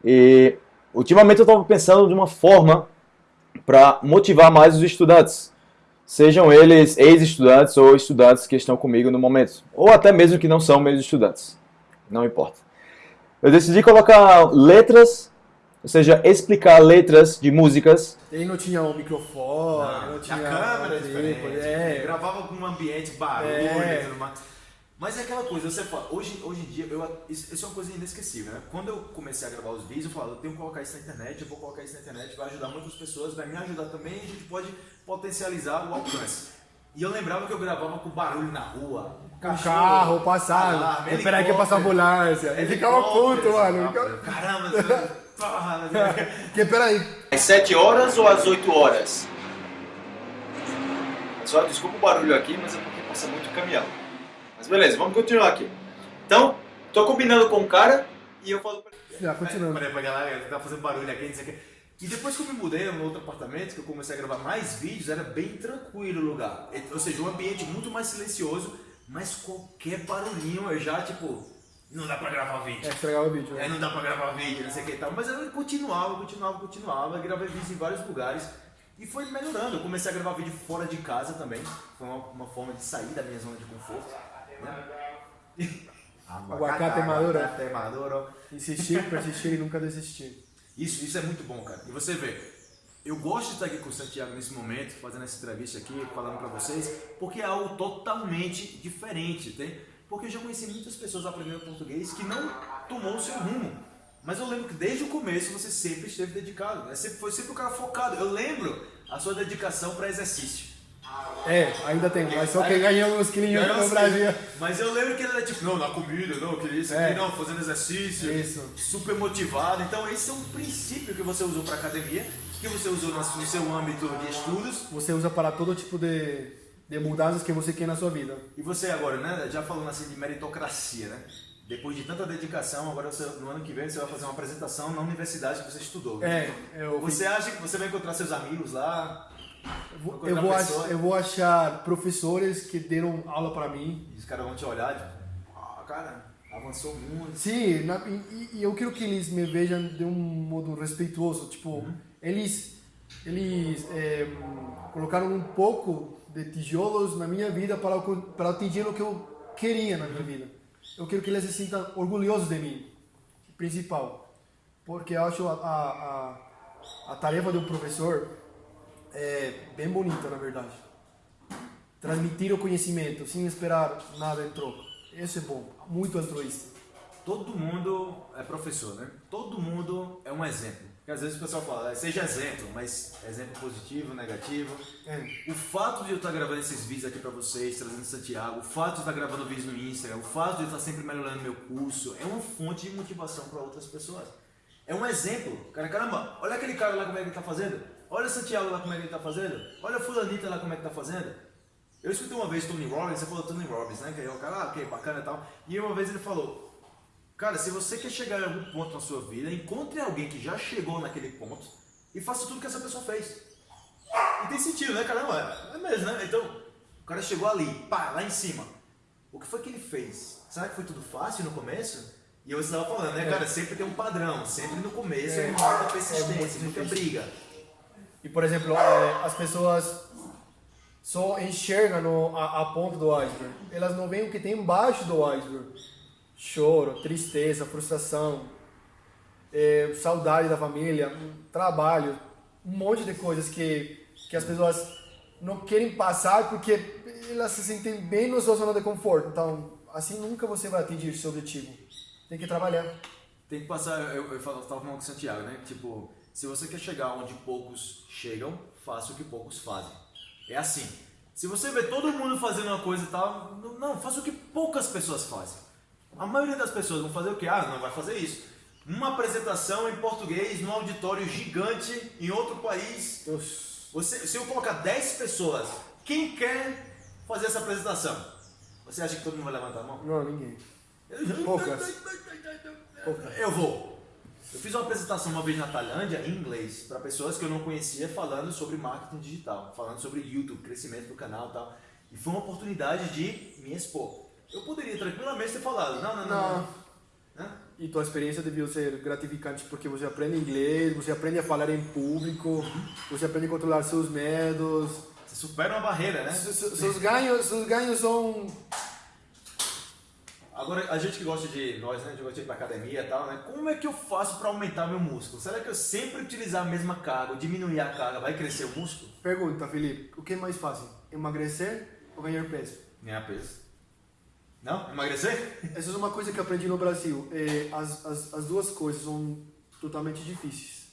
E ultimamente eu estava pensando de uma forma para motivar mais os estudantes. Sejam eles ex-estudantes ou estudantes que estão comigo no momento. Ou até mesmo que não são meus estudantes. Não importa. Eu decidi colocar letras, ou seja, explicar letras de músicas. Ele não tinha um microfone, não, não tinha a câmera diferente, é. gravava com um ambiente barulho é. e tudo mais. Mas é aquela coisa, você fala, hoje, hoje em dia, eu, isso, isso é uma coisa inesquecível, né? Quando eu comecei a gravar os vídeos, eu falo, eu tenho que colocar isso na internet, eu vou colocar isso na internet, vai ajudar muitas pessoas, vai me ajudar também e a gente pode potencializar o alcance. E eu lembrava que eu gravava com barulho na rua, cachorro, carro passado, esperar que ia passar ambulância, ele ficava puto, mano. Caramba, (laughs) porra, que, peraí. Às 7 horas ou às 8 horas? Só desculpa o barulho aqui, mas é porque passa muito caminhão. Mas beleza, vamos continuar aqui. Então, tô combinando com o cara e eu falo pra ele. Já, continuando. Falei pra galera, tá fazendo barulho aqui, não sei o que. E depois que eu me mudei no outro apartamento, que eu comecei a gravar mais vídeos, era bem tranquilo o lugar. Ou seja, um ambiente muito mais silencioso, mas qualquer barulhinho eu já, tipo, não dá pra gravar vídeo. É, estragava o vídeo. Né? É, não dá pra gravar vídeo, não sei o que e tal. Mas eu continuava, continuava, continuava, gravei vídeos em vários lugares. E foi melhorando. Eu comecei a gravar vídeo fora de casa também. Foi uma, uma forma de sair da minha zona de conforto. Aguacate maduro. Aguacate maduro. Insistir, persistir e nunca desistir. Isso, isso é muito bom, cara. E você vê, eu gosto de estar aqui com o Santiago nesse momento, fazendo essa entrevista aqui, falando para vocês, porque é algo totalmente diferente, tem? Porque eu já conheci muitas pessoas aprendendo português que não tomou o seu rumo. Mas eu lembro que desde o começo você sempre esteve dedicado, né? sempre, foi sempre o cara focado. Eu lembro a sua dedicação para exercício. É, ainda tem, mas só quem ganhou uns quilinhos no Brasil. Mas eu lembro que ele era tipo, não, na comida, não, que isso aqui, é. não, fazendo exercício, isso. super motivado. Então esse é um princípio que você usou para academia, que você usou no seu âmbito de estudos. Você usa para todo tipo de, de mudanças que você quer na sua vida. E você agora, né, já falando assim de meritocracia, né? Depois de tanta dedicação, agora você, no ano que vem você vai fazer uma apresentação na universidade que você estudou. É, eu... Você acha que você vai encontrar seus amigos lá? Eu vou, achar, eu vou achar professores que deram aula para mim. E os caras vão te olhar, tipo, ah, cara, avançou muito. Sim, na, e, e, eu quero que eles me vejam de um modo respeitoso. Tipo, uhum. eles, eles é, colocaram um pouco de tijolos na minha vida para, para atingir o que eu queria na minha vida. Eu quero que eles se sintam orgulhosos de mim, principal. Porque eu acho a, a, a, a tarefa de um professor é bem bonita, na verdade. Transmitir o conhecimento sem esperar nada em troca. Isso é bom, muito altruísta. Todo mundo é professor, né? Todo mundo é um exemplo. Porque às vezes o pessoal fala, seja exemplo, mas exemplo positivo, negativo. É. O fato de eu estar gravando esses vídeos aqui para vocês, trazendo Santiago, o fato de eu estar gravando vídeos no Instagram, o fato de eu estar sempre melhorando meu curso, é uma fonte de motivação para outras pessoas. É um exemplo. Cara, caramba, olha aquele cara lá como é que ele está fazendo. Olha Santiago lá como é que ele está fazendo. Olha Fulanita lá como é que está fazendo. Eu escutei uma vez Tony Robbins, você falou Tony Robbins, né? Que é o cara, ah, ok, bacana e tal. E uma vez ele falou, cara, se você quer chegar em algum ponto na sua vida, encontre alguém que já chegou naquele ponto e faça tudo que essa pessoa fez. E tem sentido, né? Caramba, é mesmo, né? Então, o cara chegou ali, pá, lá em cima. o que foi que ele fez? Será que foi tudo fácil no começo? E eu estava falando, né, cara? Sempre tem um padrão. Sempre no começo é, É. muita É persistência, muito muita briga. E, por exemplo, eh, as pessoas só enxergam a, a ponta do iceberg. Elas não veem o que tem embaixo do iceberg. Choro, tristeza, frustração, eh, saudade da família, trabalho, um monte de coisas que, que as pessoas não querem passar porque elas se sentem bem na sua zona de conforto. Então, assim nunca você vai atingir seu objetivo. Tem que trabalhar. Tem que passar, eu, eu falo- tava falando com o Santiago, né? Tipo, se você quer chegar onde poucos chegam, faça o que poucos fazem. É assim. Se você vê todo mundo fazendo uma coisa e tal, não, faça o que poucas pessoas fazem. A maioria das pessoas vão fazer o quê? Ah, não vai fazer isso. Uma apresentação em português num auditório gigante em outro país. Você, se eu colocar 10 pessoas, quem quer fazer essa apresentação? Você acha que todo mundo vai levantar a mão? Não, ninguém. Poucas. Poucas. (laughs) Eu vou. Eu fiz uma apresentação uma vez na Tailândia em inglês para pessoas que eu não conhecia falando sobre marketing digital, falando sobre YouTube, crescimento do canal e tal. E foi uma oportunidade de me expor. Eu poderia tranquilamente ter falado, não, não, não. não. Não. E tua experiência devia ser gratificante porque você aprende inglês, você aprende a falar em público, você aprende a controlar seus medos. Você supera uma barreira, né? Se- se- Seus ganhos, seus ganhos são Agora, a gente que gosta de, nós, né, que gosta de ir pra academia e tal, né? Como é que eu faço para aumentar meu músculo? Será que eu sempre utilizar a mesma carga, ou diminuir a carga, vai crescer o músculo? Pergunta, Felipe, o que é mais fácil? Emagrecer ou ganhar peso? Ganhar peso. Não? Emagrecer? (laughs) Essa é uma coisa que eu aprendi no Brasil. É, as, as, as duas coisas são totalmente difíceis.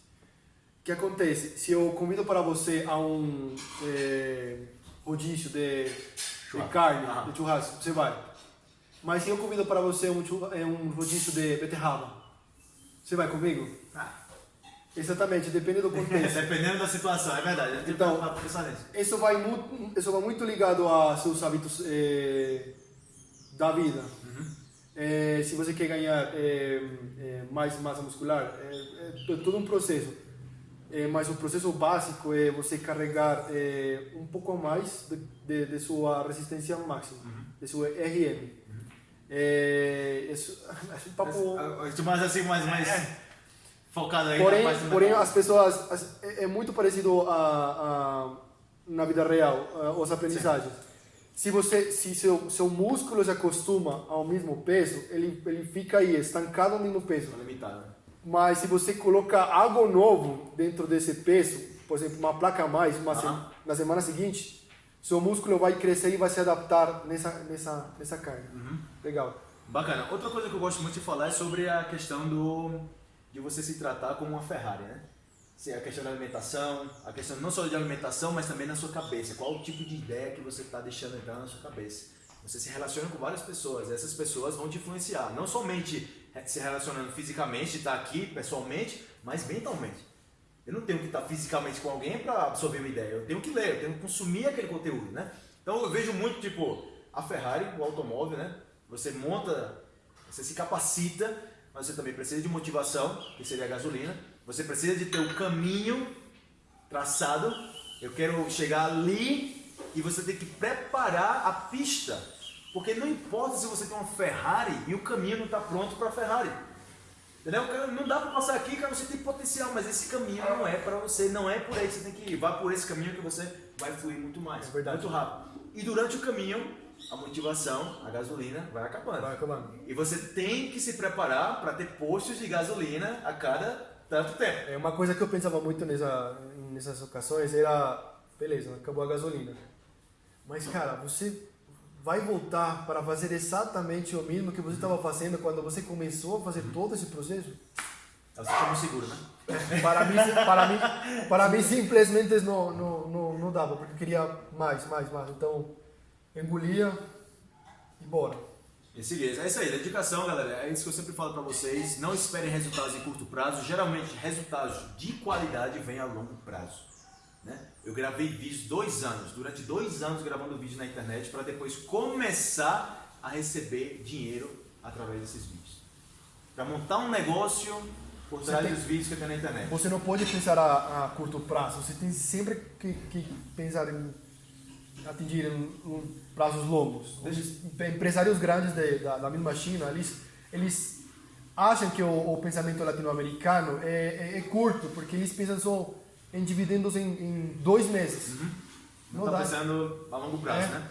O que acontece? Se eu convido para você a um é, rodízio de, de carne, Ah. de churrasco, você vai. Mas se eu convido para você um, churra- é, um rodízio de beterraba, você vai comigo? Ah. Exatamente, depende do (laughs) contexto. Dependendo da situação, é verdade. Então-. Isso vai muito, isso vai muito ligado a seus hábitos eh, da vida. Eh, se você quer ganhar eh, mais massa muscular, é, é todo um processo. Mas o processo básico é você carregar um pouco a mais de, de, de sua resistência máxima, de sua RM. Eh, isso, é um (laughs) papo... Mas, mais assim, mais, mais focado aí Porém, na parte porém as pessoas as- é é muito parecido a, a na vida real a- as aprendizagens. Se você se seu seu músculo se acostuma ao mesmo peso, ele ele fica aí estancado no mesmo peso. Tá limitado. Mas se você coloca algo novo dentro desse peso, por exemplo, uma placa a mais, uma se- na semana seguinte, seu músculo vai crescer e vai se adaptar nessa nessa nessa carga. Legal. Bacana. Outra coisa que eu gosto muito de falar é sobre a questão do de você se tratar como uma Ferrari, né? A questão da alimentação, a questão não só de alimentação, mas também na sua cabeça. Qual o tipo de ideia que você está deixando entrar na sua cabeça? Você se relaciona com várias pessoas, essas pessoas vão te influenciar, não somente se relacionando fisicamente, estar aqui pessoalmente, mas mentalmente. Eu não tenho que estar fisicamente com alguém para absorver uma ideia, eu tenho que ler, eu tenho que consumir aquele conteúdo, né? Então eu vejo muito tipo a Ferrari, o automóvel, né? Você monta, você se capacita, mas você também precisa de motivação, que seria a gasolina. Você precisa de ter um caminho traçado. Eu quero chegar ali e você tem que preparar a pista. Porque não importa se você tem uma Ferrari e o caminho não está pronto para a Ferrari. Entendeu? Não dá para passar aqui, cara, você tem potencial, mas esse caminho não é para você, não é por aí que você tem que ir. Vá por esse caminho que você vai fluir muito mais, É verdade. muito rápido. E durante o caminho, a motivação, a gasolina vai acabando. Vai acabando. E você tem que se preparar para ter postos de gasolina a cada tanto tempo. É uma coisa que eu pensava muito nessa, nessas ocasiões era, beleza, acabou a gasolina. Mas cara, você vai voltar para fazer exatamente o mesmo que você estava fazendo quando você começou a fazer todo esse processo? Você fica muito seguro, né? (laughs) Para mim, para mim, para mim simplesmente não, não, não, não dava, porque eu queria mais, mais, mais. Então, engolia e bora. E seguir. É isso aí, dedicação, galera. É isso que eu sempre falo pra vocês. Não esperem resultados em curto prazo. Geralmente, resultados de qualidade vêm a longo prazo. Né? Eu gravei vídeos dois anos, durante dois anos gravando vídeo na internet para depois começar a receber dinheiro através desses vídeos. Para montar um negócio por trás tem- dos vídeos que tenho na internet. Você não pode pensar a, a curto prazo, você tem sempre que, que pensar em atingir um, prazos longos. Os empresários grandes de, da, da mesma China, eles, eles acham que o, o pensamento latino-americano é, é, é, curto, porque eles pensam só em dividendos em, em dois meses. Uhum. Não, está pensando a longo prazo, é. né?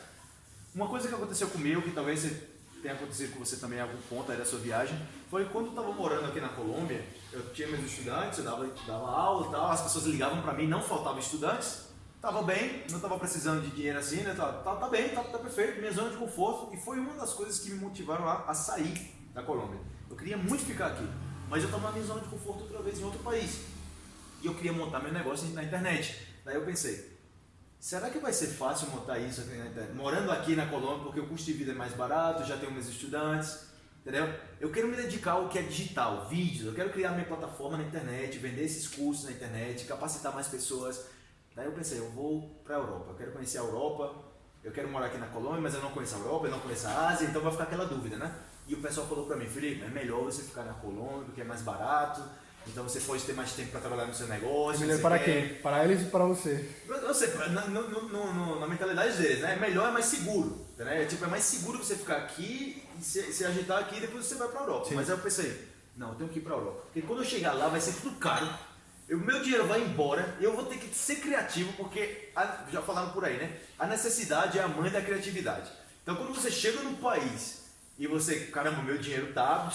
Uma coisa que aconteceu comigo, que talvez tenha acontecido com você também em algum ponto aí da sua viagem, foi quando eu estava morando aqui na Colômbia, eu tinha meus estudantes, eu dava, dava aula e tal, as pessoas ligavam para mim, não faltavam estudantes, tava bem, não tava precisando de dinheiro assim, né? Tá, tá, tá bem, tá, tá, perfeito, minha zona de conforto, e foi uma das coisas que me motivaram a, a sair da Colômbia. Eu queria muito ficar aqui, mas eu estava na minha zona de conforto outra vez em outro país. E eu queria montar meu negócio na internet. Daí eu pensei, será que vai ser fácil montar isso aqui na internet? Morando aqui na Colômbia, porque o custo de vida é mais barato, já tenho meus estudantes, entendeu? Eu quero me dedicar ao que é digital, vídeos, eu quero criar minha plataforma na internet, vender esses cursos na internet, capacitar mais pessoas. Daí eu pensei, eu vou para a Europa, eu quero conhecer a Europa, eu quero morar aqui na Colômbia, mas eu não conheço a Europa, eu não conheço a Ásia, então vai ficar aquela dúvida, né? E o pessoal falou para mim, Felipe, é melhor você ficar na Colômbia, porque é mais barato, então você pode ter mais tempo para trabalhar no seu negócio. É melhor para quem? Para eles e para você? Sei, na, no, no, na mentalidade deles, né? É melhor, é mais seguro. Né? É, tipo, é mais seguro você ficar aqui e se, se agitar aqui e depois você vai para a Europa. Sim. Mas aí eu pensei, não, eu tenho que ir para a Europa. Porque quando eu chegar lá vai ser tudo caro. O meu dinheiro vai embora eu vou ter que ser criativo, porque, a, já falaram por aí, né? A necessidade é a mãe da criatividade. Então quando você chega num país e você, caramba, meu dinheiro tá.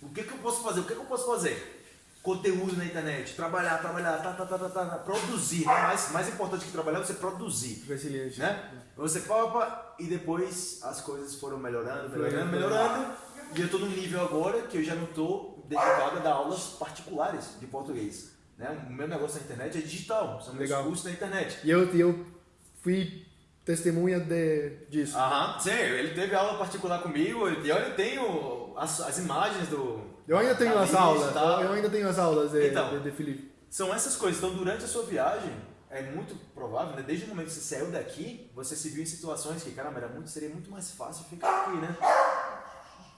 O que, que eu posso fazer? O que, que eu posso fazer? Conteúdo na internet, trabalhar, trabalhar, tá, tá, tá, tá, tá, produzir. Mais, mais importante que trabalhar é você produzir. Resiliente. Né? Você papa e depois as coisas foram melhorando, melhorando, melhorando. E eu estou num nível agora que eu já não estou dedicado a dar aulas particulares de português. Né? O meu negócio na internet é digital, são meus cursos na internet. E eu, eu fui testemunha de, disso. Aham, sim, ele teve aula particular comigo e eu tenho as, as imagens do. Eu ainda tenho as aulas, eu ainda tenho as aulas de, então, de, de Felipe. São essas coisas. Então, durante a sua viagem, é muito provável, né? desde o momento que você saiu daqui, você se viu em situações que, caramba, era muito, seria muito mais fácil ficar aqui, né?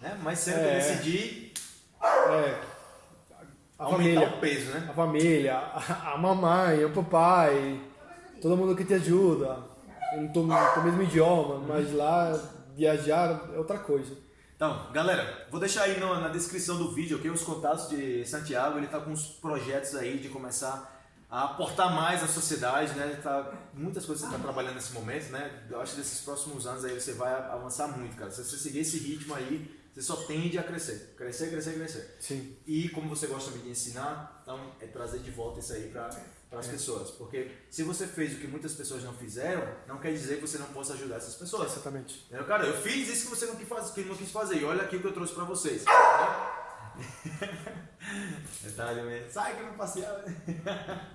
né? Mais cedo é, eu decidi. É. A família, o peso, né? A família, a, a mamãe, o papai, todo mundo que te ajuda eu não tô no mesmo idioma, mas lá viajar é outra coisa. Então, galera, vou deixar aí no, na descrição do vídeo okay, os contatos de Santiago. Ele está com uns projetos aí de começar a aportar mais à sociedade, né? Tá, muitas coisas que você está trabalhando nesse momento, né? Eu acho que nesses próximos anos aí você vai avançar muito, cara. Se você seguir esse ritmo aí, você só tende a crescer. Crescer, crescer, crescer. Sim. E como você gosta de ensinar, então é trazer de volta isso aí para as é. pessoas. Porque se você fez o que muitas pessoas não fizeram, não quer dizer que você não possa ajudar essas pessoas. Exatamente. Entendeu? Cara, eu fiz isso que você não quis fazer, que não quis fazer. E olha aqui o que eu trouxe para vocês. (laughs) Detalhe mesmo. Sai que eu não passeava. (laughs)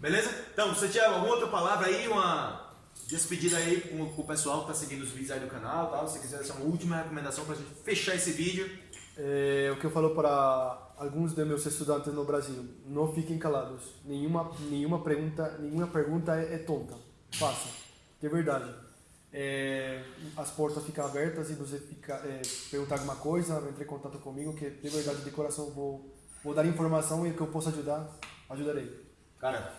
Beleza? Então, você tinha alguma outra palavra aí, uma despedida aí com, com o pessoal que está seguindo os vídeos aí do canal, tá? se quiser deixar uma última recomendação para a gente fechar esse vídeo. É, o que eu falo para alguns de meus estudantes no Brasil, não fiquem calados. Nenhuma, nenhuma pergunta, nenhuma pergunta é, é tonta. Faça, de verdade. É, as portas ficam abertas e você fica, é, perguntar alguma coisa, entre em contato comigo, que de verdade, de coração, vou, vou dar informação e o que eu posso ajudar, ajudarei. Cara,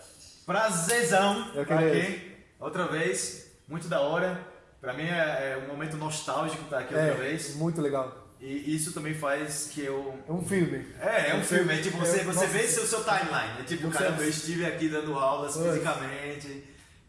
prazerzão eu aqui. Outra vez, muito da hora. Pra mim é, é um momento nostálgico estar aqui outra é, vez. Muito legal. E isso também faz que eu. É um filme. É, é um, um filme. filme. É tipo, você, você vê seu, seu timeline. É tipo, caramba, eu estive aqui dando aulas fisicamente,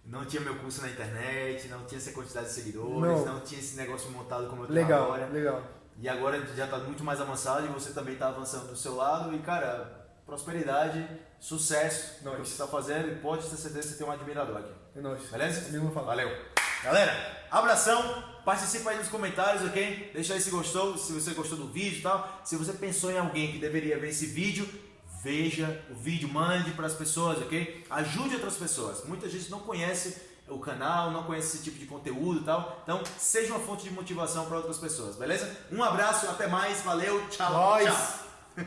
não tinha meu curso na internet, não tinha essa quantidade de seguidores, não, não tinha esse negócio montado como eu tenho legal, agora. Legal. E agora já está muito mais avançado e você também está avançando do seu lado. E, cara, prosperidade, sucesso no que você está fazendo e pode ter certeza que você tem um admirador aqui. É nóis. Beleza? É Valeu. Galera, abração. Participa aí nos comentários, ok? Deixa aí se gostou, se você gostou do vídeo e tal. Se você pensou em alguém que deveria ver esse vídeo, veja o vídeo, mande para as pessoas, ok? Ajude outras pessoas. Muita gente não conhece o canal, não conhece esse tipo de conteúdo e tal. Então, seja uma fonte de motivação para outras pessoas, beleza? Um abraço, até mais, valeu, tchau, Nós. tchau. (laughs)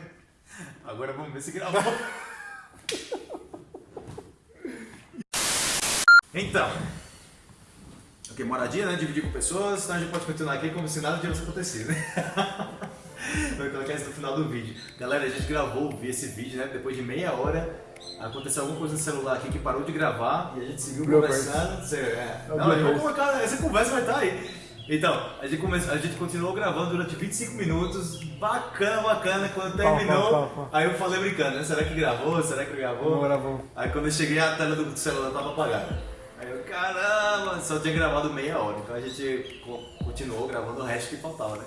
Agora vamos ver se gravou. (laughs) então. Ok, moradia, né? Dividir com pessoas, então a gente pode continuar aqui como se nada tivesse acontecido, né? (laughs) Vou colocar isso no final do vídeo. Galera, a gente gravou esse vídeo, né? Depois de meia hora Aconteceu alguma coisa no celular aqui que parou de gravar e a gente seguiu Bloopers. conversando. Você, é. É Não, eu vou colocar, essa conversa vai estar aí. Então, a gente, come... a gente continuou gravando durante 25 minutos, bacana, bacana. Quando terminou, pau, pau, pau. aí eu falei brincando, né? Será que gravou? Será que gravou? Não gravou. Aí quando eu cheguei, a tela do celular tava apagada. Aí eu, caramba, só tinha gravado meia hora. Então a gente co- continuou gravando o resto que faltava, né?